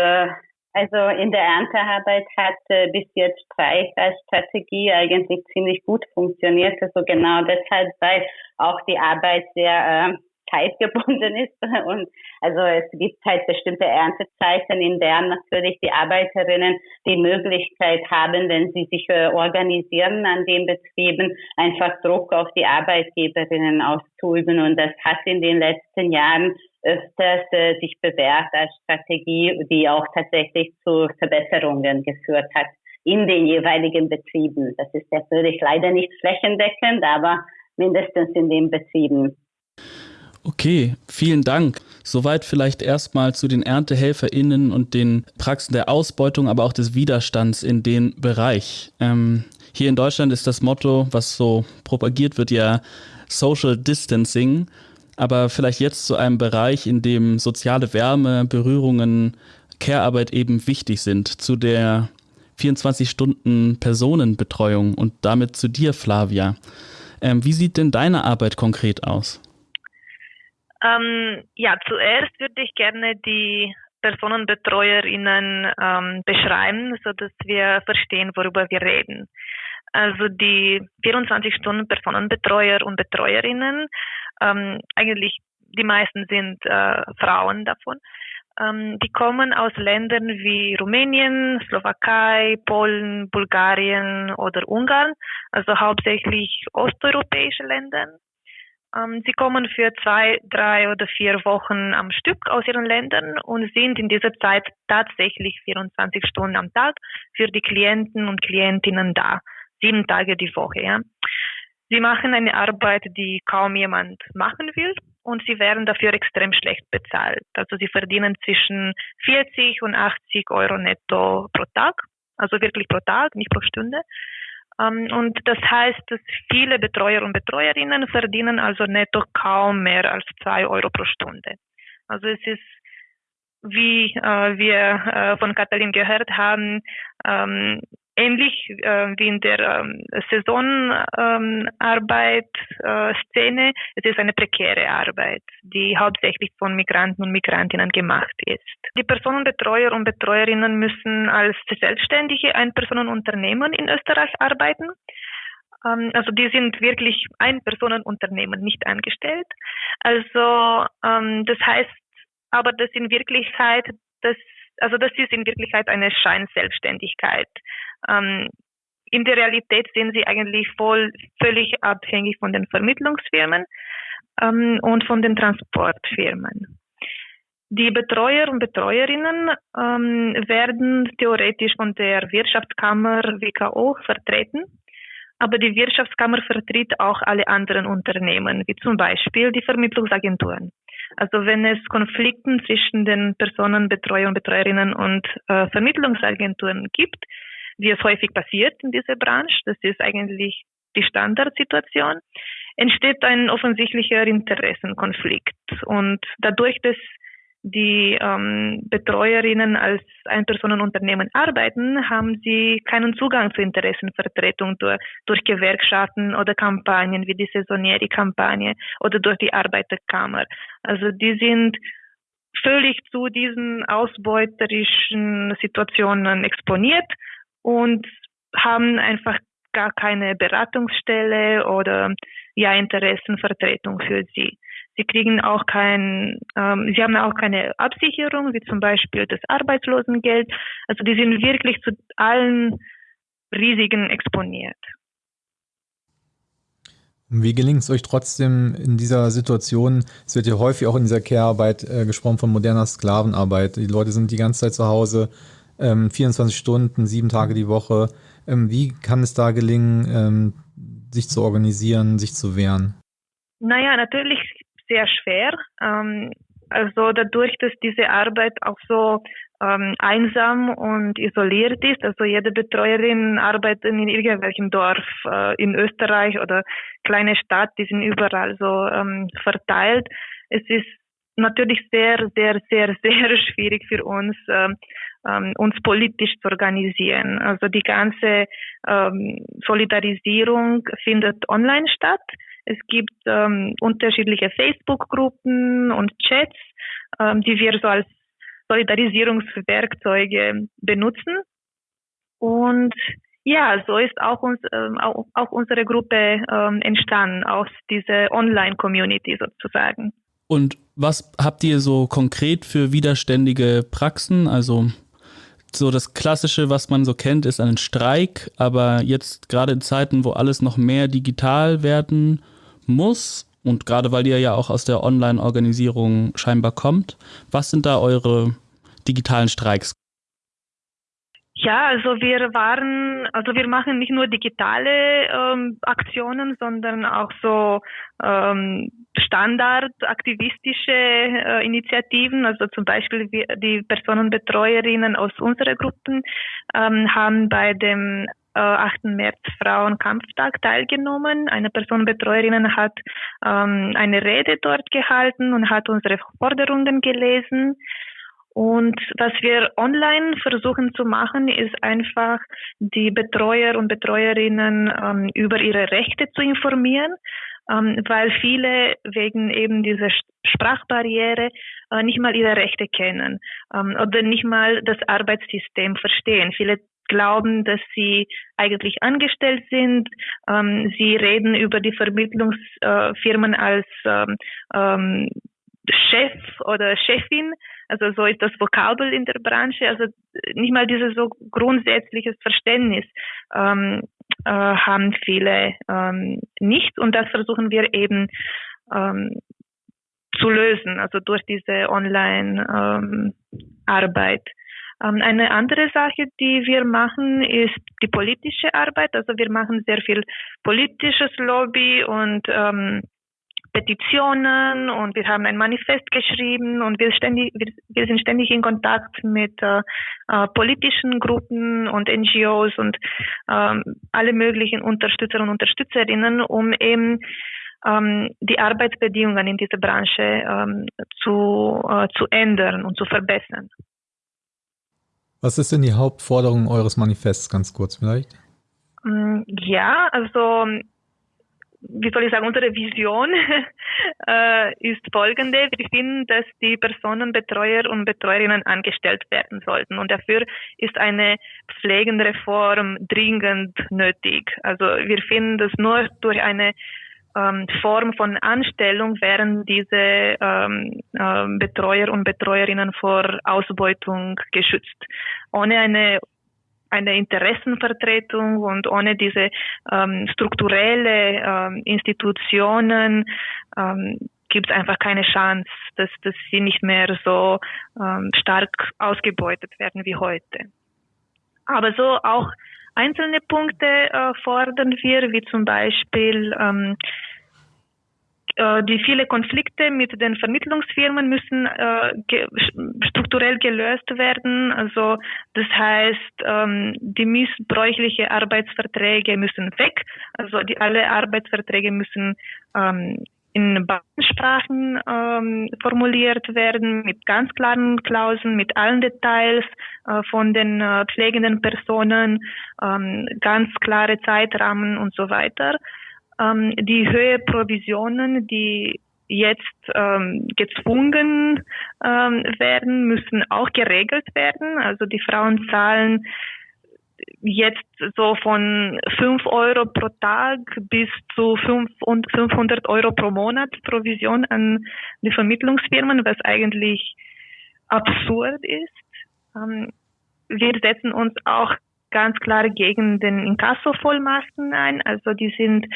also in der Erntearbeit hat äh, bis jetzt Streich als Strategie eigentlich ziemlich gut funktioniert. Also genau deshalb, weil auch die Arbeit sehr äh, zeitgebunden ist. Und also es gibt halt bestimmte Erntezeiten, in denen natürlich die Arbeiterinnen die Möglichkeit haben, wenn sie sich äh, organisieren an den Betrieben, einfach Druck auf die Arbeitgeberinnen auszuüben. Und das hat in den letzten Jahren öfters äh, sich bewährt als Strategie, die auch tatsächlich zu Verbesserungen geführt hat in den jeweiligen Betrieben. Das ist natürlich leider nicht flächendeckend, aber mindestens in den Betrieben. Okay, vielen Dank. Soweit vielleicht erstmal zu den ErntehelferInnen und den Praxen der Ausbeutung, aber auch des Widerstands in dem Bereich. Ähm, hier in Deutschland ist das Motto, was so propagiert wird, ja Social Distancing. Aber vielleicht jetzt zu einem Bereich, in dem soziale Wärme, Berührungen, Care-Arbeit eben wichtig sind, zu der 24-Stunden-Personenbetreuung und damit zu dir, Flavia. Ähm, wie sieht denn deine Arbeit konkret aus? Ähm, ja, zuerst würde ich gerne die PersonenbetreuerInnen ähm, beschreiben, so dass wir verstehen, worüber wir reden. Also die 24 Stunden Personenbetreuer und Betreuerinnen, ähm, eigentlich die meisten sind äh, Frauen davon, ähm, die kommen aus Ländern wie Rumänien, Slowakei, Polen, Bulgarien oder Ungarn, also hauptsächlich osteuropäische Länder. Ähm, sie kommen für zwei, drei oder vier Wochen am Stück aus ihren Ländern und sind in dieser Zeit tatsächlich 24 Stunden am Tag für die Klienten und Klientinnen da, sieben Tage die Woche. Ja. Sie machen eine Arbeit, die kaum jemand machen will. und sie werden dafür extrem schlecht bezahlt. Also sie verdienen zwischen 40 und 80 Euro netto pro Tag, also wirklich pro Tag, nicht pro Stunde. Ähm, und das heißt, dass viele Betreuer und Betreuerinnen verdienen also netto kaum mehr als zwei Euro pro Stunde. Also es ist wie äh, wir äh, von Katalin gehört haben, ähm, ähnlich äh, wie in der ähm, Saisonarbeit-Szene. Ähm, es ist eine prekäre Arbeit, die hauptsächlich von Migranten und Migrantinnen gemacht ist. Die Personenbetreuer und Betreuerinnen müssen als selbstständige Einpersonenunternehmen in Österreich arbeiten. Ähm, also die sind wirklich Einpersonenunternehmen, nicht angestellt. Also ähm, das heißt, aber das in Wirklichkeit, das also das ist in Wirklichkeit eine Scheinselbstständigkeit. Ähm, in der Realität sind sie eigentlich voll, völlig abhängig von den Vermittlungsfirmen ähm, und von den Transportfirmen. Die Betreuer und Betreuerinnen ähm, werden theoretisch von der Wirtschaftskammer WKO vertreten, aber die Wirtschaftskammer vertritt auch alle anderen Unternehmen, wie zum Beispiel die Vermittlungsagenturen. Also wenn es Konflikten zwischen den Personen, Betreuer und Betreuerinnen und äh, Vermittlungsagenturen gibt, wie es häufig passiert in dieser Branche, das ist eigentlich die Standardsituation, entsteht ein offensichtlicher Interessenkonflikt. Und dadurch, dass die ähm, Betreuerinnen als Einpersonenunternehmen arbeiten, haben sie keinen Zugang zur Interessenvertretung durch, durch Gewerkschaften oder Kampagnen wie die Saisonieri-Kampagne oder durch die Arbeiterkammer. Also die sind völlig zu diesen ausbeuterischen Situationen exponiert und haben einfach gar keine Beratungsstelle oder ja Interessenvertretung für sie. Sie kriegen auch kein, ähm, sie haben auch keine Absicherung, wie zum Beispiel das Arbeitslosengeld. Also die sind wirklich zu allen Risiken exponiert. Wie gelingt es euch trotzdem in dieser Situation? Es wird ja häufig auch in dieser Care-Arbeit äh, gesprochen von moderner Sklavenarbeit. Die Leute sind die ganze Zeit zu Hause, ähm, 24 Stunden, sieben Tage die Woche. Ähm, wie kann es da gelingen, ähm, sich zu organisieren, sich zu wehren? Naja, natürlich sehr schwer. Ähm, also dadurch, dass diese Arbeit auch so ähm, einsam und isoliert ist, also jede Betreuerin arbeitet in irgendwelchem Dorf äh, in Österreich oder kleine Stadt, die sind überall so ähm, verteilt. Es ist natürlich sehr, sehr, sehr, sehr schwierig für uns, ähm, ähm, uns politisch zu organisieren. Also die ganze ähm, Solidarisierung findet online statt. Es gibt ähm, unterschiedliche Facebook-Gruppen und Chats, ähm, die wir so als Solidarisierungswerkzeuge benutzen. Und ja, so ist auch, uns, ähm, auch, auch unsere Gruppe ähm, entstanden, aus dieser Online-Community sozusagen. Und was habt ihr so konkret für widerständige Praxen? Also so das Klassische, was man so kennt, ist ein Streik, aber jetzt gerade in Zeiten, wo alles noch mehr digital werden muss und gerade weil ihr ja auch aus der Online-Organisierung scheinbar kommt, was sind da eure digitalen Streiks? Ja, also wir waren, also wir machen nicht nur digitale ähm, Aktionen, sondern auch so ähm, standardaktivistische äh, Initiativen. Also zum Beispiel wir, die Personenbetreuerinnen aus unseren Gruppen ähm, haben bei dem äh, 8. März Frauenkampftag teilgenommen. Eine Personenbetreuerin hat ähm, eine Rede dort gehalten und hat unsere Forderungen gelesen. Und was wir online versuchen zu machen, ist einfach die Betreuer und Betreuerinnen ähm, über ihre Rechte zu informieren, ähm, weil viele wegen eben dieser Sprachbarriere äh, nicht mal ihre Rechte kennen ähm, oder nicht mal das Arbeitssystem verstehen. Viele glauben, dass sie eigentlich angestellt sind. Ähm, sie reden über die Vermittlungsfirmen als ähm, ähm, Chef oder Chefin. Also so ist das Vokabel in der Branche. Also nicht mal dieses so grundsätzliches Verständnis ähm, äh, haben viele ähm, nicht. Und das versuchen wir eben ähm, zu lösen, also durch diese Online-Arbeit. Ähm, eine andere Sache, die wir machen, ist die politische Arbeit. Also wir machen sehr viel politisches Lobby und ähm, Petitionen und wir haben ein Manifest geschrieben und wir, ständig, wir, wir sind ständig in Kontakt mit äh, äh, politischen Gruppen und NGOs und ähm, alle möglichen Unterstützer und Unterstützerinnen, um eben ähm, die Arbeitsbedingungen in dieser Branche ähm, zu, äh, zu ändern und zu verbessern. Was ist denn die Hauptforderung eures Manifests, ganz kurz vielleicht? Mm, ja, also wie soll ich sagen, unsere Vision äh, ist folgende. Wir finden, dass die Personenbetreuer und Betreuerinnen angestellt werden sollten. Und dafür ist eine Pflegenreform dringend nötig. Also wir finden, dass nur durch eine ähm, Form von Anstellung wären diese ähm, äh, Betreuer und Betreuerinnen vor Ausbeutung geschützt. Ohne eine eine Interessenvertretung und ohne diese ähm, strukturelle ähm, Institutionen ähm, gibt es einfach keine Chance, dass, dass sie nicht mehr so ähm, stark ausgebeutet werden wie heute. Aber so auch einzelne Punkte äh, fordern wir, wie zum Beispiel ähm, äh, die viele Konflikte mit den Vermittlungsfirmen müssen äh, ge strukturell gelöst werden. Also das heißt, ähm, die missbräuchliche Arbeitsverträge müssen weg. Also die alle Arbeitsverträge müssen ähm, in Bahnsprachen ähm, formuliert werden, mit ganz klaren Klauseln, mit allen Details äh, von den äh, pflegenden Personen, ähm, ganz klare Zeitrahmen und so weiter. Ähm, die Höhe Provisionen, die jetzt ähm, gezwungen ähm, werden, müssen auch geregelt werden. Also die Frauen zahlen jetzt so von 5 Euro pro Tag bis zu 500 Euro pro Monat Provision an die Vermittlungsfirmen, was eigentlich absurd ist. Ähm, wir setzen uns auch ganz klar gegen den Inkasso-Vollmachten ein. Also die sind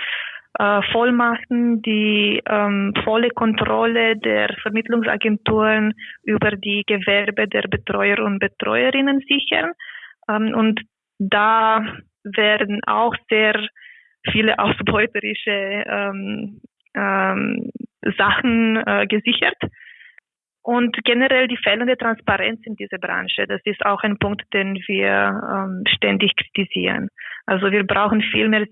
äh, Vollmachten, die ähm, volle Kontrolle der Vermittlungsagenturen über die Gewerbe der Betreuer und Betreuerinnen sichern. Ähm, und da werden auch sehr viele ausbeuterische ähm, ähm, Sachen äh, gesichert. Und generell die fehlende Transparenz in dieser Branche, das ist auch ein Punkt, den wir ähm, ständig kritisieren. Also wir brauchen viel mehr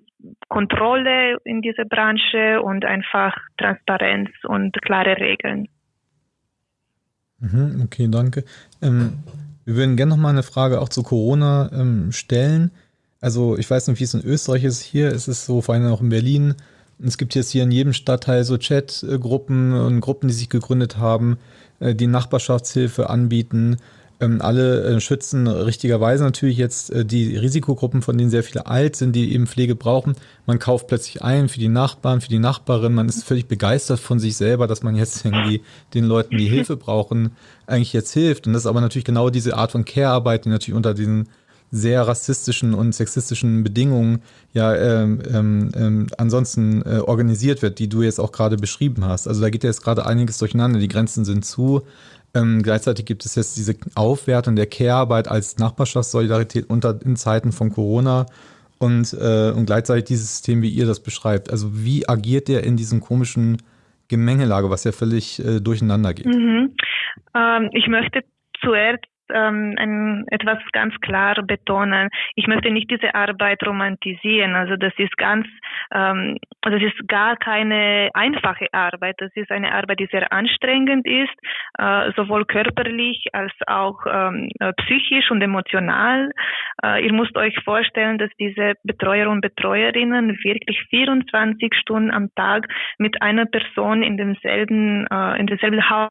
Kontrolle in dieser Branche und einfach Transparenz und klare Regeln. Mhm, okay, danke. Ähm, wir würden gerne noch mal eine Frage auch zu Corona ähm, stellen. Also ich weiß nicht, wie es in Österreich ist. Hier ist es so, vor allem auch in Berlin. Es gibt jetzt hier in jedem Stadtteil so Chatgruppen und Gruppen, die sich gegründet haben, die Nachbarschaftshilfe anbieten. Ähm, alle äh, schützen richtigerweise natürlich jetzt äh, die Risikogruppen, von denen sehr viele alt sind, die eben Pflege brauchen. Man kauft plötzlich ein für die Nachbarn, für die Nachbarin. Man ist völlig begeistert von sich selber, dass man jetzt irgendwie den Leuten, die Hilfe brauchen, eigentlich jetzt hilft. Und das ist aber natürlich genau diese Art von Care-Arbeit, die natürlich unter diesen sehr rassistischen und sexistischen Bedingungen ja ähm, ähm, ähm, ansonsten äh, organisiert wird, die du jetzt auch gerade beschrieben hast. Also da geht ja jetzt gerade einiges durcheinander, die Grenzen sind zu. Ähm, gleichzeitig gibt es jetzt diese Aufwertung der Care-Arbeit als Nachbarschaftssolidarität unter in Zeiten von Corona und, äh, und gleichzeitig dieses System, wie ihr das beschreibt. Also wie agiert der in diesem komischen Gemengelage, was ja völlig äh, durcheinander geht? Mhm. Ähm, ich möchte zuerst ähm, ein, etwas ganz klar betonen. Ich möchte nicht diese Arbeit romantisieren. Also das ist ganz, ähm, das ist gar keine einfache Arbeit. Das ist eine Arbeit, die sehr anstrengend ist, äh, sowohl körperlich als auch ähm, äh, psychisch und emotional. Äh, ihr müsst euch vorstellen, dass diese Betreuer und Betreuerinnen wirklich 24 Stunden am Tag mit einer Person in demselben, äh, in demselben Haus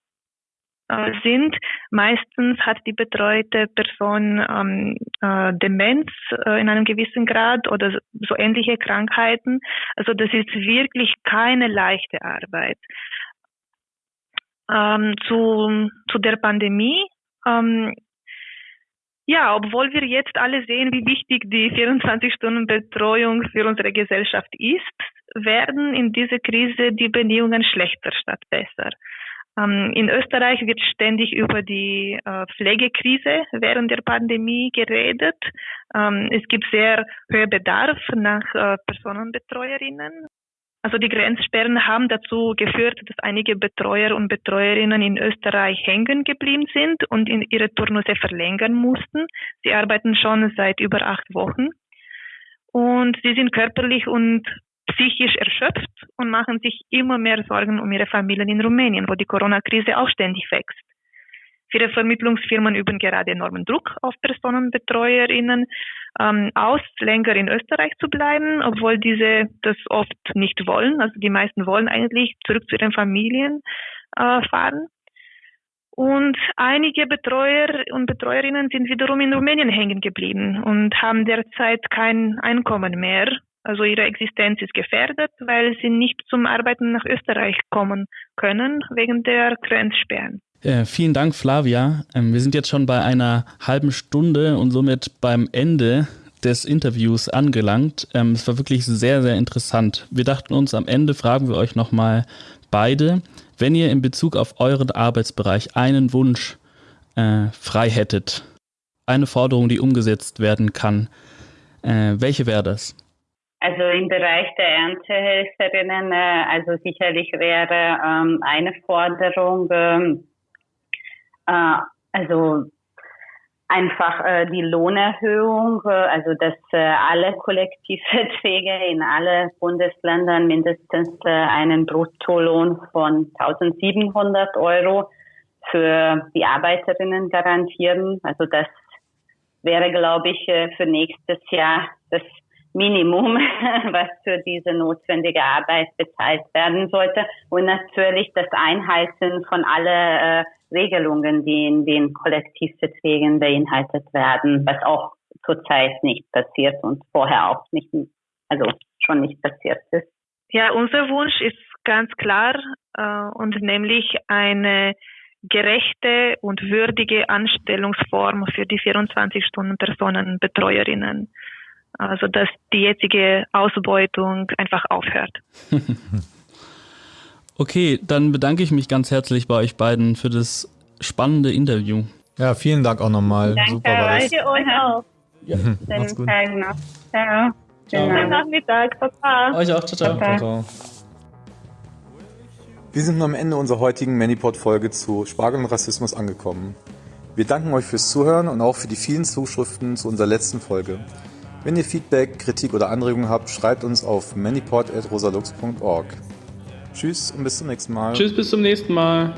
äh, sind. Meistens hat die betreute Person ähm, äh, Demenz äh, in einem gewissen Grad oder so ähnliche Krankheiten. Also das ist wirklich keine leichte Arbeit. Ähm, zu, zu der Pandemie. Ähm, ja, obwohl wir jetzt alle sehen, wie wichtig die 24-Stunden-Betreuung für unsere Gesellschaft ist, werden in dieser Krise die Bedingungen schlechter statt besser. Ähm, in Österreich wird ständig über die äh, Pflegekrise während der Pandemie geredet. Ähm, es gibt sehr hohen Bedarf nach äh, Personenbetreuerinnen. Also die Grenzsperren haben dazu geführt, dass einige Betreuer und Betreuerinnen in Österreich hängen geblieben sind und ihre Turnusse verlängern mussten. Sie arbeiten schon seit über acht Wochen und sie sind körperlich und psychisch erschöpft und machen sich immer mehr Sorgen um ihre Familien in Rumänien, wo die Corona-Krise auch ständig wächst. Viele Vermittlungsfirmen üben gerade enormen Druck auf Personenbetreuerinnen ähm, aus, länger in Österreich zu bleiben, obwohl diese das oft nicht wollen. Also die meisten wollen eigentlich zurück zu ihren Familien äh, fahren. Und einige Betreuer und Betreuerinnen sind wiederum in Rumänien hängen geblieben und haben derzeit kein Einkommen mehr. Also ihre Existenz ist gefährdet, weil sie nicht zum Arbeiten nach Österreich kommen können wegen der Grenzsperren. Äh, vielen Dank, Flavia. Ähm, wir sind jetzt schon bei einer halben Stunde und somit beim Ende des Interviews angelangt. Ähm, es war wirklich sehr, sehr interessant. Wir dachten uns, am Ende fragen wir euch nochmal beide, wenn ihr in Bezug auf euren Arbeitsbereich einen Wunsch äh, frei hättet, eine Forderung, die umgesetzt werden kann, äh, welche wäre das? Also im Bereich der Erntehelferinnen, äh, also sicherlich wäre ähm, eine Forderung, ähm, äh, also einfach äh, die Lohnerhöhung, äh, also dass äh, alle Kollektivverträge in alle Bundesländern mindestens äh, einen Bruttolohn von 1700 Euro für die Arbeiterinnen garantieren. Also das wäre, glaube ich, äh, für nächstes Jahr das Minimum, was für diese notwendige Arbeit bezahlt werden sollte. Und natürlich das Einhalten von alle äh, Regelungen, die in den Kollektivverträgen beinhaltet werden, was auch zurzeit nicht passiert und vorher auch nicht, also schon nicht passiert ist. Ja, unser Wunsch ist ganz klar äh, und nämlich eine gerechte und würdige Anstellungsform für die 24-Stunden-Personenbetreuerinnen. Also dass die jetzige Ausbeutung einfach aufhört. okay, dann bedanke ich mich ganz herzlich bei euch beiden für das spannende Interview. Ja, vielen Dank auch nochmal. Danke, Super war das. Danke euch auch. Ja, macht's gut. Noch. Ciao. Schönen Nachmittag. Papa. Euch auch. Ciao, ciao. ciao, ciao. Wir sind nun am Ende unserer heutigen Manipod-Folge zu Spargel und Rassismus angekommen. Wir danken euch fürs Zuhören und auch für die vielen Zuschriften zu unserer letzten Folge. Wenn ihr Feedback, Kritik oder Anregungen habt, schreibt uns auf manipod.rosalux.org. Tschüss und bis zum nächsten Mal. Tschüss, bis zum nächsten Mal.